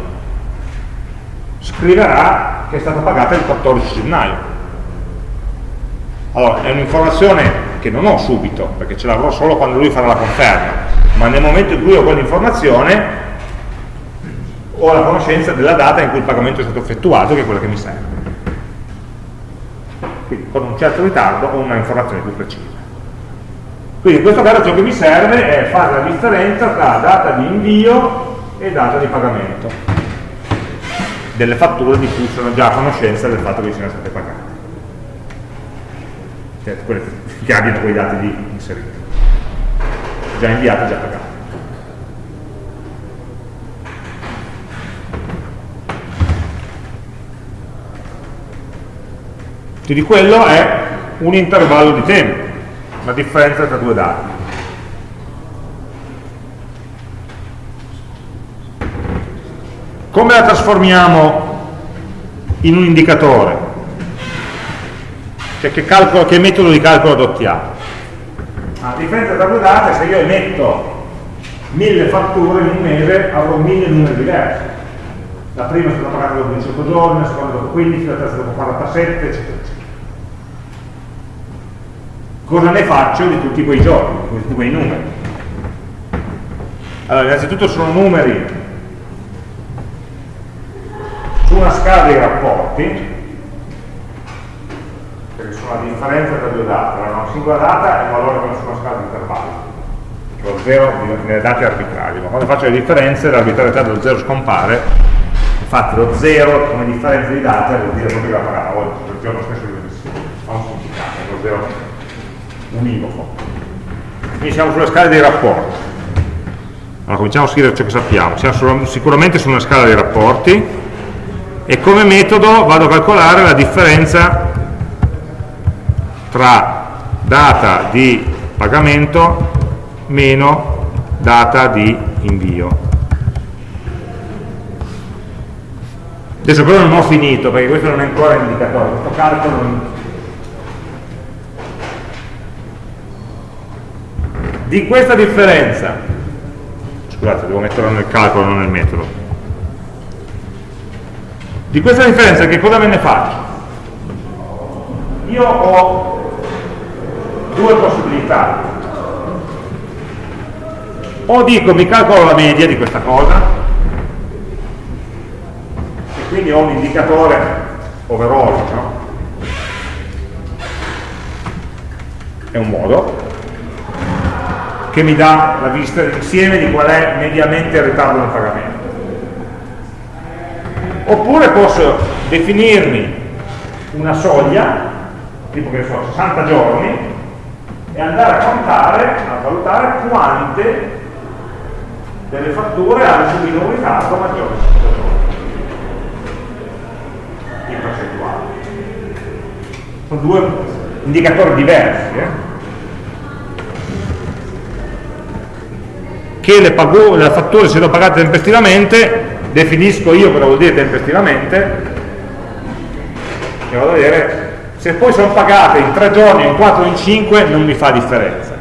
scriverà che è stata pagata il 14 gennaio. Allora, è un'informazione che non ho subito, perché ce l'avrò solo quando lui farà la conferma, ma nel momento in cui ho quell'informazione ho la conoscenza della data in cui il pagamento è stato effettuato, che è quella che mi serve. Quindi con un certo ritardo ho una informazione più precisa. Quindi in questo caso ciò che mi serve è fare la differenza tra data di invio e data di pagamento delle fatture di cui sono già a conoscenza del fatto che siano state pagate. Cioè quelle che abbiano quei dati lì inseriti. Già inviate, già pagate. Quindi quello è un intervallo di tempo la differenza tra due dati. Come la trasformiamo in un indicatore? Cioè che, calcolo, che metodo di calcolo adottiamo? La differenza tra due dati, se io emetto mille fatture in un mese, avrò mille numeri diversi. La prima è stata pagata dopo 18 giorni, la seconda dopo 15, la terza dopo 47, eccetera, eccetera. Cosa ne faccio di tutti quei giorni, di tutti quei numeri. Allora, innanzitutto sono numeri su una scala dei rapporti, perché sono la differenza tra due date, una singola data è un valore che su una scala di intervalli, lo 0 nelle date arbitrarie, ma quando faccio le differenze l'arbitrarietà dello 0 scompare, infatti lo 0 come differenza di date vuol dire proprio la oggi, il giorno stesso ha un significato, lo 0 univoco. Quindi siamo sulla scala dei rapporti. Allora cominciamo a scrivere ciò che sappiamo, siamo sicuramente su una scala dei rapporti e come metodo vado a calcolare la differenza tra data di pagamento meno data di invio. Adesso però non ho finito perché questo non è ancora indicatore, questo calcolo Di questa differenza, scusate devo metterlo nel calcolo non nel metodo, di questa differenza che cosa me ne faccio? Io ho due possibilità. O dico mi calcolo la media di questa cosa, e quindi ho un indicatore overall, no? È un modo che mi dà la vista insieme di qual è mediamente il ritardo nel pagamento. Oppure posso definirmi una soglia tipo che so, 60 giorni, e andare a contare, a valutare quante delle fatture hanno subito un ritardo maggiore di 60 giorni in percentuale. Sono due indicatori diversi. Eh? Che le, le fatture siano pagate tempestivamente, definisco io cosa vuol dire tempestivamente, e vado a vedere se poi sono pagate in 3 giorni, in 4 o in 5 non mi fa differenza.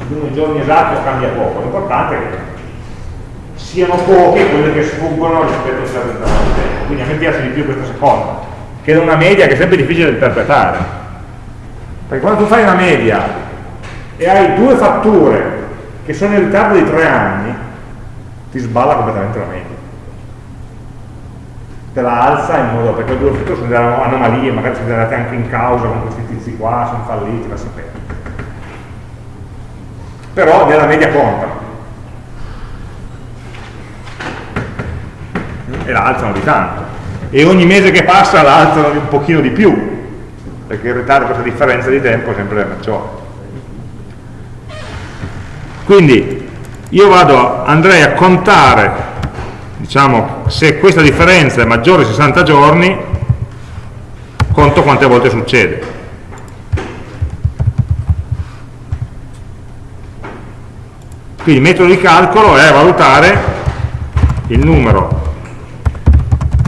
I giorni esatti cambia poco l'importante è che siano poche quelle che sfuggono rispetto a certo tempo quindi a me piace di più questa seconda che è una media che è sempre difficile da interpretare. Perché quando tu fai una media e hai due fatture che sono in ritardo di 3 anni ti sballa completamente la media te la alza in modo perché due sono delle anomalie, magari siete andate anche in causa con questi tizi qua, sono falliti, la sapete. Però nella media contano. E la alzano di tanto. E ogni mese che passa la alzano un pochino di più, perché in ritardo questa differenza di tempo è sempre maggiore. Quindi io vado, andrei a contare diciamo, se questa differenza è maggiore di 60 giorni, conto quante volte succede. Quindi il metodo di calcolo è valutare il numero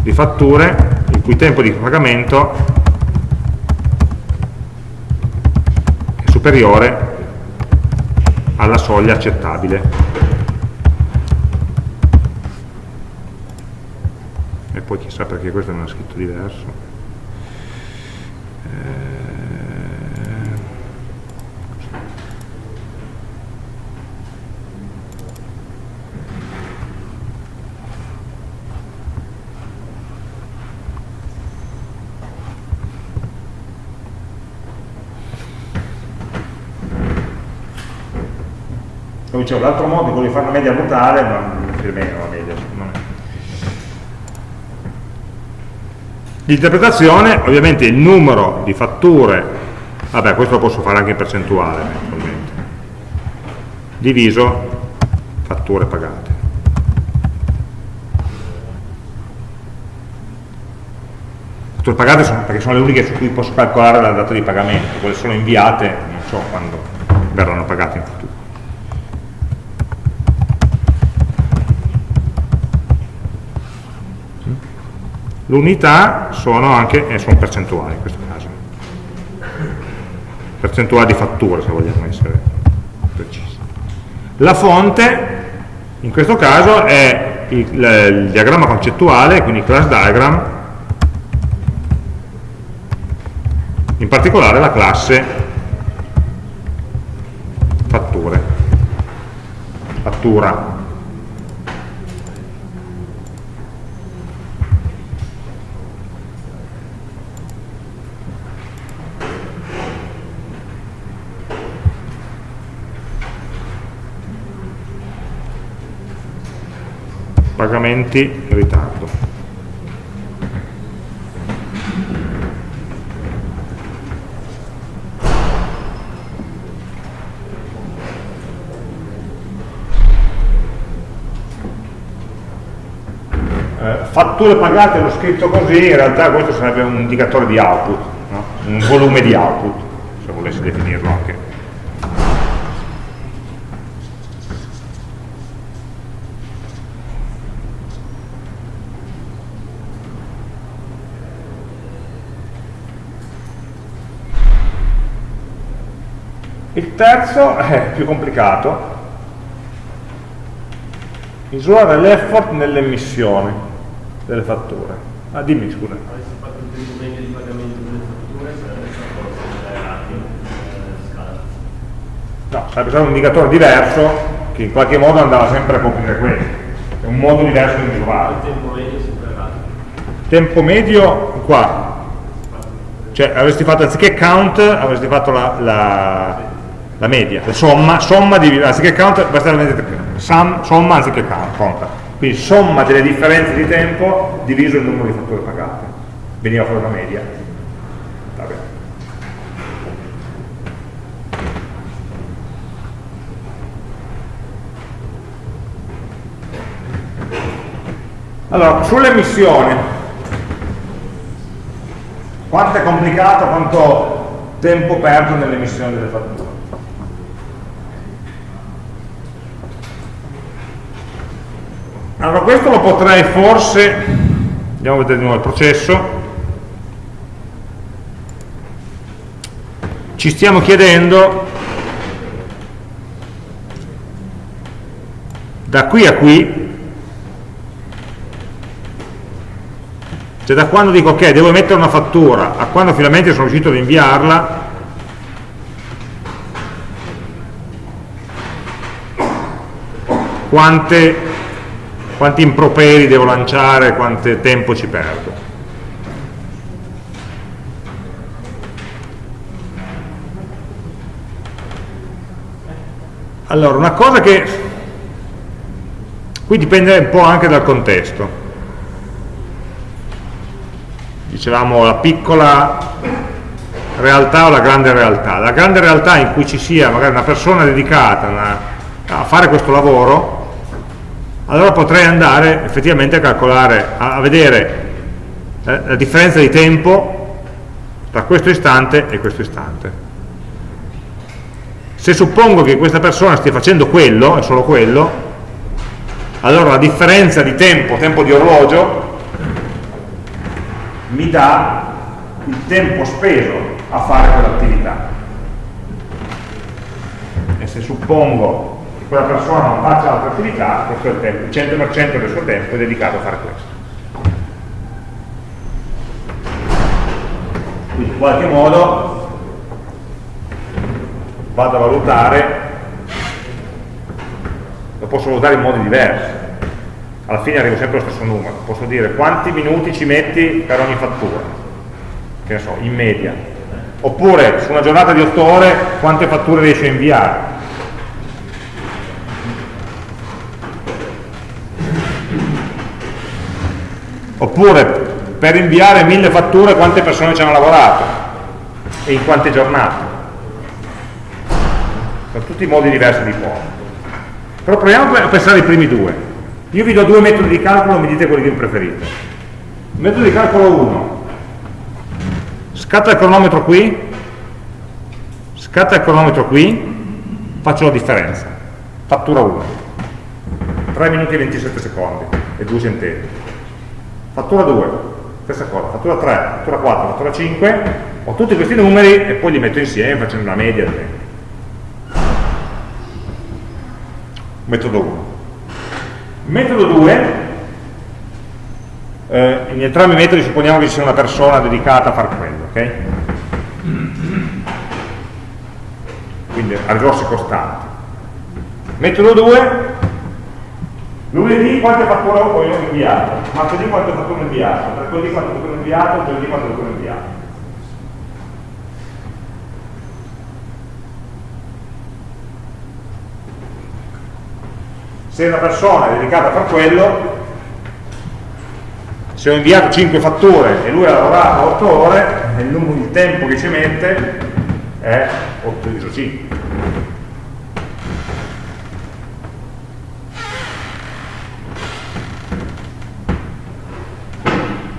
di fatture il cui tempo di pagamento è superiore alla soglia accettabile. Poi chissà perché questo è scritto diverso. Eh, dicevo, l'altro modo è quello di fare una media brutale, ma più o meno la media, L'interpretazione, ovviamente il numero di fatture, vabbè questo lo posso fare anche in percentuale eventualmente, diviso fatture pagate. Fatture pagate sono, perché sono le uniche su cui posso calcolare la data di pagamento, quelle sono inviate, non so quando verranno pagate in futuro. L'unità sono anche, eh, sono percentuali in questo caso, percentuali di fatture se vogliamo essere precisi. La fonte in questo caso è il, il diagramma concettuale, quindi class diagram, in particolare la classe fatture, fattura. Pagamenti in ritardo. Eh, fatture pagate l'ho scritto così, in realtà questo sarebbe un indicatore di output, no? un volume di output, se volessi definirlo anche. Il terzo è più complicato, misurare l'effort nell'emissione delle fatture. Ah, dimmi scusa. Avessi fatto il tempo medio di pagamento delle fatture, sarebbe stato No, sarebbe stato un indicatore diverso che in qualche modo andava sempre a coprire questo. È un modo diverso di misurare. Il tempo medio sempre erratico. Tempo medio qua. Cioè avresti fatto anziché count, avresti fatto la, la la media, la somma, somma di, anziché count, basta sum, somma anziché count. Quindi somma delle differenze di tempo diviso il numero di fatture pagate. Veniva fuori una media. Vabbè. Allora, sull'emissione, quanto è complicato, quanto tempo perdo nell'emissione delle fatture? Allora questo lo potrei forse, andiamo a vedere di nuovo il processo, ci stiamo chiedendo da qui a qui, cioè da quando dico ok, devo mettere una fattura, a quando finalmente sono riuscito ad inviarla, quante quanti improperi devo lanciare, quanto tempo ci perdo. Allora, una cosa che qui dipende un po' anche dal contesto. Dicevamo la piccola realtà o la grande realtà. La grande realtà in cui ci sia magari una persona dedicata a fare questo lavoro allora potrei andare effettivamente a calcolare, a, vedere eh, la differenza di tempo tra questo istante e questo istante. Se suppongo che questa persona stia facendo quello, è solo quello, allora la differenza di tempo, tempo di orologio, mi dà il tempo speso a fare quell'attività. E se suppongo quella persona non faccia altre attività, tempo, il 100% del suo tempo è dedicato a fare questo. Quindi in qualche modo vado a valutare, lo posso valutare in modi diversi, alla fine arrivo sempre allo stesso numero, posso dire quanti minuti ci metti per ogni fattura, che ne so, in media, oppure su una giornata di 8 ore quante fatture riesci a inviare, oppure per inviare mille fatture quante persone ci hanno lavorato? E in quante giornate? Sono tutti modi diversi di fare però proviamo a pensare ai primi due. Io vi do due metodi di calcolo mi dite quelli che preferite. Metodo di calcolo 1 scatta il cronometro qui. Scatta il cronometro qui. Faccio la differenza. Fattura 1 3 minuti e 27 secondi e 2 centesimi fattura 2, stessa cosa, fattura 3, fattura 4, fattura 5, ho tutti questi numeri e poi li metto insieme facendo una media di esempio. Metodo 1. Metodo 2, eh, in entrambi i metodi supponiamo che ci sia una persona dedicata a fare quello, ok? Quindi a risorse costanti. Metodo 2 lunedì quante fatture ho inviato, martedì quante fatture ho inviato, mercoledì quante fatture ho inviato, giovedì quante fatture ho inviato. Se una persona è dedicata a fare quello, se ho inviato 5 fatture e lui ha lavorato 8 ore, il, numero, il tempo che ci mette è 8 diviso 5.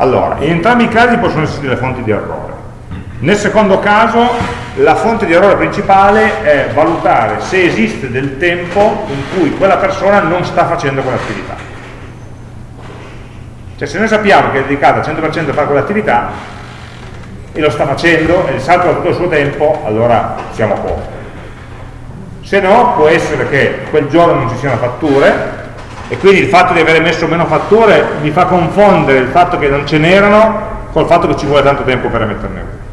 Allora, in entrambi i casi possono esserci delle fonti di errore. Nel secondo caso la fonte di errore principale è valutare se esiste del tempo in cui quella persona non sta facendo quell'attività. Cioè se noi sappiamo che è dedicata al 100% a fare quell'attività e lo sta facendo e salta tutto il suo tempo, allora siamo a posto. Se no può essere che quel giorno non ci siano fatture e quindi il fatto di avere messo meno fatture mi fa confondere il fatto che non ce n'erano col fatto che ci vuole tanto tempo per emetterne una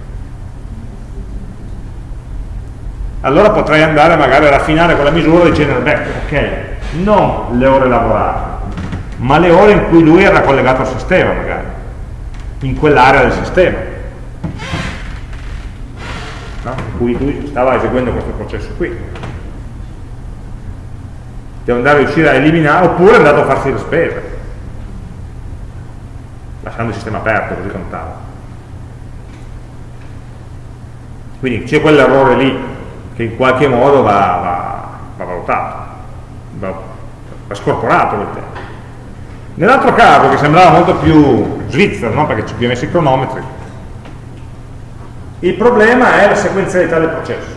allora potrei andare magari a raffinare quella misura dicendo beh ok non le ore lavorate ma le ore in cui lui era collegato al sistema magari in quell'area del sistema no? in cui lui stava eseguendo questo processo qui devo andare a riuscire a eliminare, oppure è andato a farsi le spese, lasciando il sistema aperto, così contava. Quindi c'è quell'errore lì che in qualche modo va, va, va valutato, va, va scorporato quel tempo. Nell'altro caso, che sembrava molto più svizzero, no? perché ci abbiamo messo i cronometri, il problema è la sequenzialità del processo.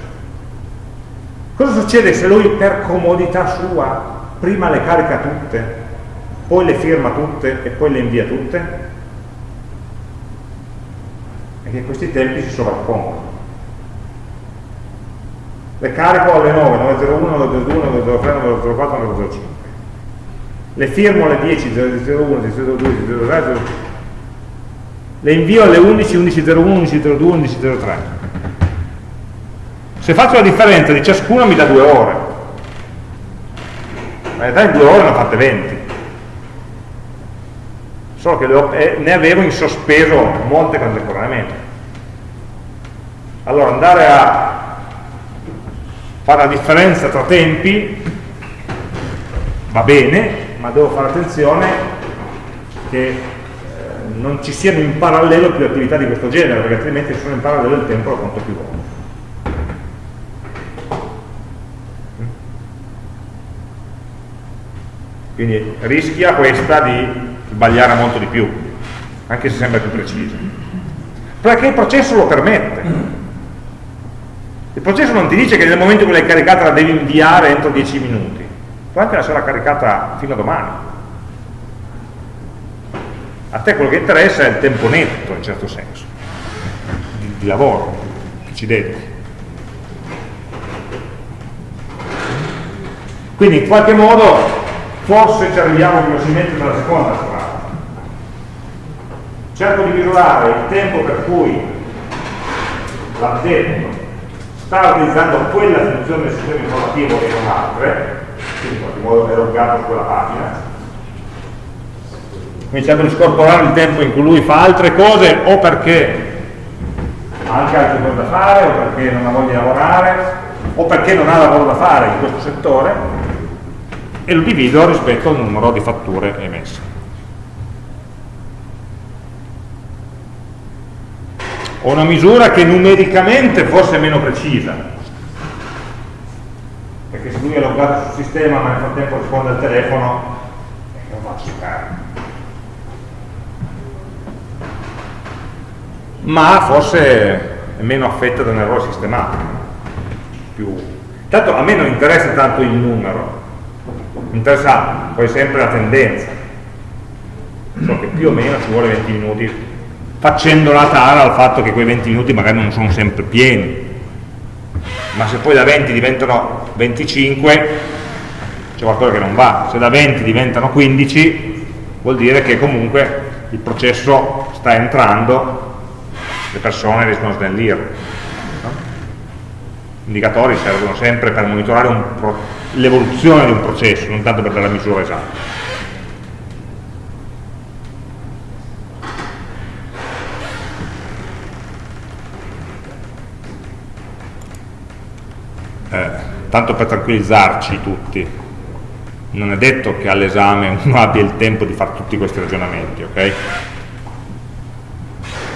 Cosa succede se lui per comodità sua prima le carica tutte, poi le firma tutte e poi le invia tutte? E che questi tempi si sovrappongono. Le carico alle 9, 901, 902, 903, 904, 905. Le firmo alle 10, 001, 002, 003, le invio alle 11, 1101, 1102, 1103 se faccio la differenza di ciascuna mi dà due ore. In realtà in due ore ne ho fatte 20 solo che ho, eh, ne avevo in sospeso molte contemporaneamente. Allora andare a fare la differenza tra tempi va bene ma devo fare attenzione che eh, non ci siano in parallelo più attività di questo genere perché altrimenti se sono in parallelo il tempo lo conto più volte quindi rischia questa di sbagliare molto di più anche se sembra più precisa perché il processo lo permette. Il processo non ti dice che nel momento in cui l'hai caricata la devi inviare entro 10 minuti. Può anche lasciarla caricata fino a domani. A te quello che interessa è il tempo netto in certo senso di, di lavoro che ci dedichi. Quindi in qualche modo forse ci arriviamo velocemente nella seconda strada. Cerco di misurare il tempo per cui l'addetto sta utilizzando quella funzione del sistema informativo e non altre, quindi in qualche modo è loggato su quella pagina. Quindi cerco di scorporare il tempo in cui lui fa altre cose o perché ha anche altre cose da fare o perché non ha voglia di lavorare o perché non ha lavoro da fare in questo settore e lo divido rispetto al numero di fatture emesse. Ho una misura che numericamente forse è meno precisa, perché se lui è loggato sul sistema ma nel frattempo risponde al telefono, eh, non faccio giocare. Ma forse è meno affetta da un errore sistematico, più Tanto a me non interessa tanto il numero, mi interessa poi sempre la tendenza. So che più o meno ci vuole 20 minuti, facendo la tara al fatto che quei 20 minuti magari non sono sempre pieni. Ma se poi da 20 diventano 25, c'è qualcosa che non va. Se da 20 diventano 15, vuol dire che comunque il processo sta entrando, le persone riescono a snellire indicatori servono sempre per monitorare l'evoluzione di un processo, non tanto per dare la misura esatta. Eh, tanto per tranquillizzarci tutti, non è detto che all'esame uno abbia il tempo di fare tutti questi ragionamenti, ok?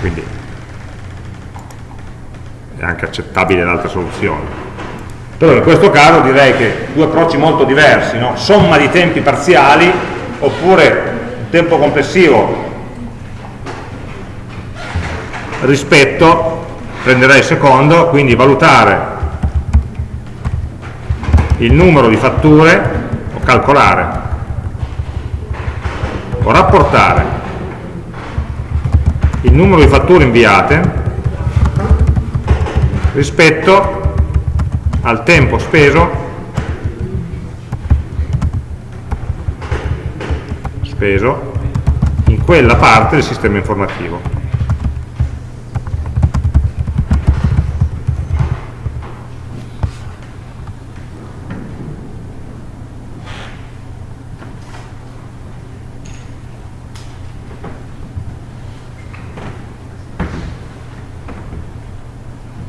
Quindi è anche accettabile l'altra soluzione. Però in questo caso direi che due approcci molto diversi, no? somma di tempi parziali oppure tempo complessivo rispetto, prenderei il secondo, quindi valutare il numero di fatture o calcolare o rapportare il numero di fatture inviate rispetto al tempo speso. Speso in quella parte del sistema informativo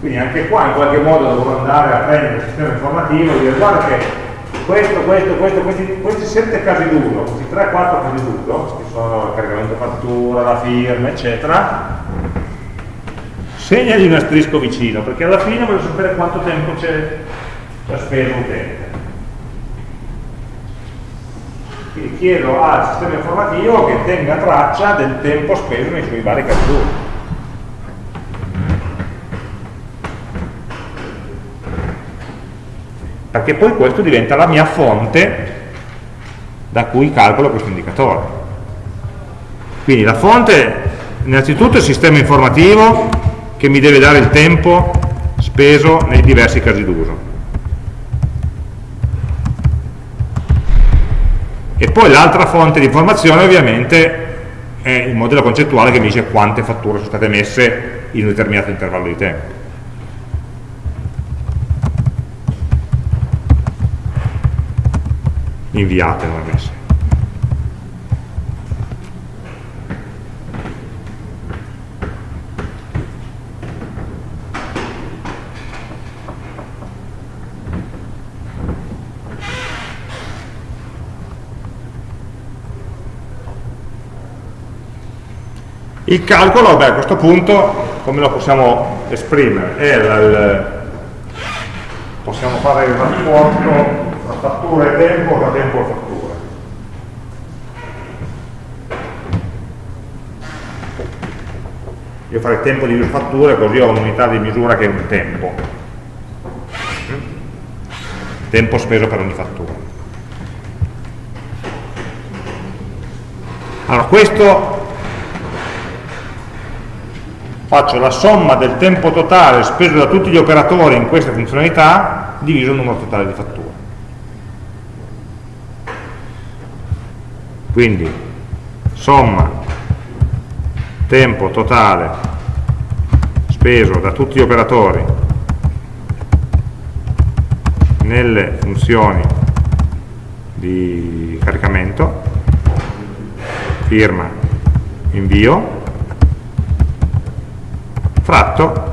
Quindi anche qua in qualche modo dovrò andare a prendere il sistema informativo e dire guarda che questo, questo, questo, questi, questi sette casi d'uso, questi 3-4 casi d'uso, che sono il caricamento fattura, la firma, eccetera, segnagli un asterisco vicino, perché alla fine voglio sapere quanto tempo c'è speso l'utente. Quindi chiedo al sistema informativo che tenga traccia del tempo speso nei suoi vari casi d'uso. Perché poi questo diventa la mia fonte da cui calcolo questo indicatore. Quindi la fonte, innanzitutto il sistema informativo che mi deve dare il tempo speso nei diversi casi d'uso. E poi l'altra fonte di informazione ovviamente è il modello concettuale che mi dice quante fatture sono state messe in un determinato intervallo di tempo. Inviate non messe. Il calcolo, beh, a questo punto, come lo possiamo esprimere? È il, possiamo fare il rapporto tra fattura e tempo da tempo a fattura. Io farei tempo di fatture così ho un'unità di misura che è un tempo. Tempo speso per ogni fattura. Allora, questo faccio la somma del tempo totale speso da tutti gli operatori in queste funzionalità diviso il numero totale di fatture. Quindi somma tempo totale speso da tutti gli operatori nelle funzioni di caricamento firma invio fratto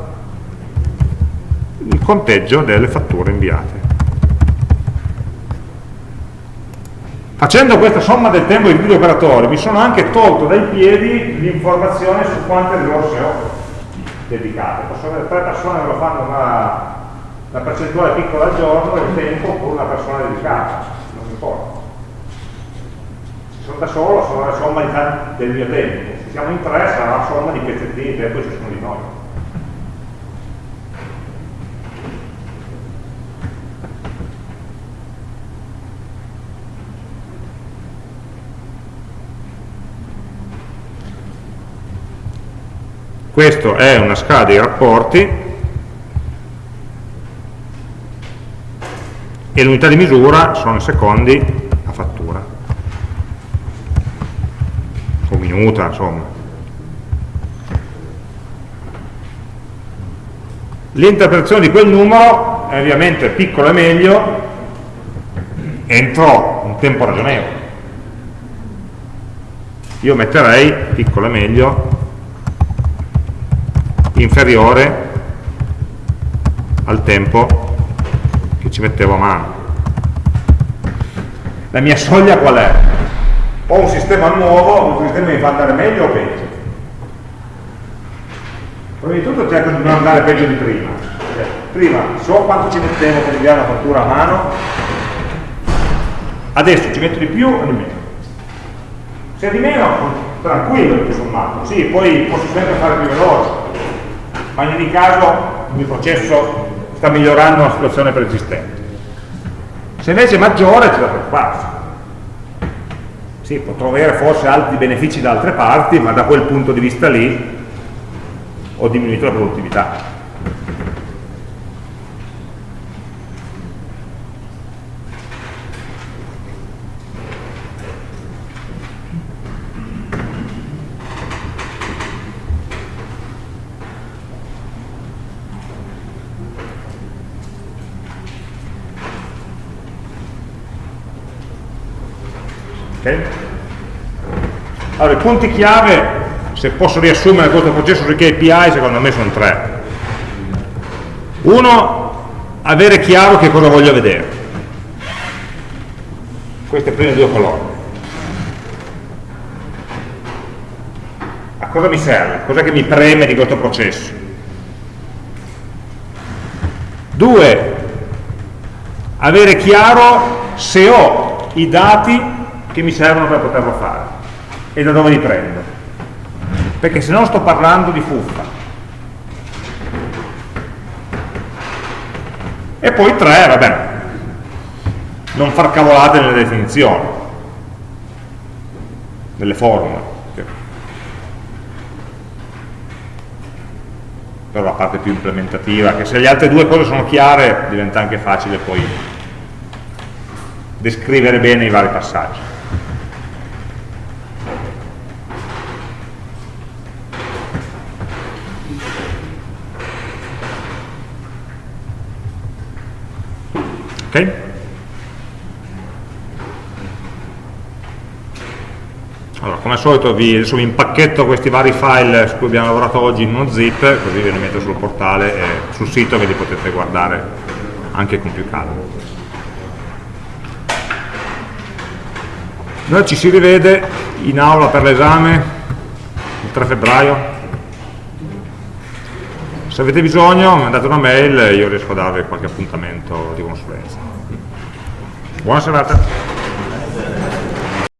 il conteggio delle fatture inviate Facendo questa somma del tempo di tutti gli operatori mi sono anche tolto dai piedi l'informazione su quante risorse ho dedicate. Posso avere tre persone che lo fanno una, una percentuale piccola al giorno del tempo con una persona dedicata, non mi importa. Se sono da solo sono la somma del mio tempo, se siamo in tre sarà la somma di pezzettini di tempo che ci sono di noi. Questo è una scala dei rapporti e l'unità di misura sono i secondi a fattura. O minuta insomma. L'interpretazione di quel numero è ovviamente piccolo e meglio entro un tempo ragionevole. Io metterei piccolo e meglio inferiore al tempo che ci mettevo a mano. La mia soglia qual è? Ho un sistema nuovo, un sistema mi fa andare meglio o peggio? Prima di tutto cerco di non andare peggio di prima. Cioè, prima so quanto ci mettevo per inviare la fattura a mano, adesso ci metto di più o di meno. Se di meno, tranquillo tutto sommato, sì, poi posso sempre fare più veloce, ma in ogni caso il processo sta migliorando una situazione preesistente. Se invece è maggiore c'è da preoccuparsi. Sì, potrò avere forse altri benefici da altre parti, ma da quel punto di vista lì ho diminuito la produttività. Okay? Allora, i punti chiave, se posso riassumere questo processo sui KPI, secondo me sono tre. Uno, avere chiaro che cosa voglio vedere. Queste prime due colonne. A cosa mi serve? Cos'è che mi preme di questo processo? Due, avere chiaro se ho i dati che mi servono per poterlo fare e da dove li prendo? Perché se no sto parlando di fuffa. E poi tre, vabbè non far cavolate nelle definizioni. Nelle formule. Però la parte più implementativa che se le altre due cose sono chiare diventa anche facile poi descrivere bene i vari passaggi ok? Allora, come al solito vi, adesso vi impacchetto questi vari file su cui abbiamo lavorato oggi in uno zip, così ve li metto sul portale e sul sito che li potete guardare anche con più calma. Noi ci si rivede in aula per l'esame il 3 febbraio. Se avete bisogno mandate una mail e io riesco a darvi qualche appuntamento di consulenza. Buona serata.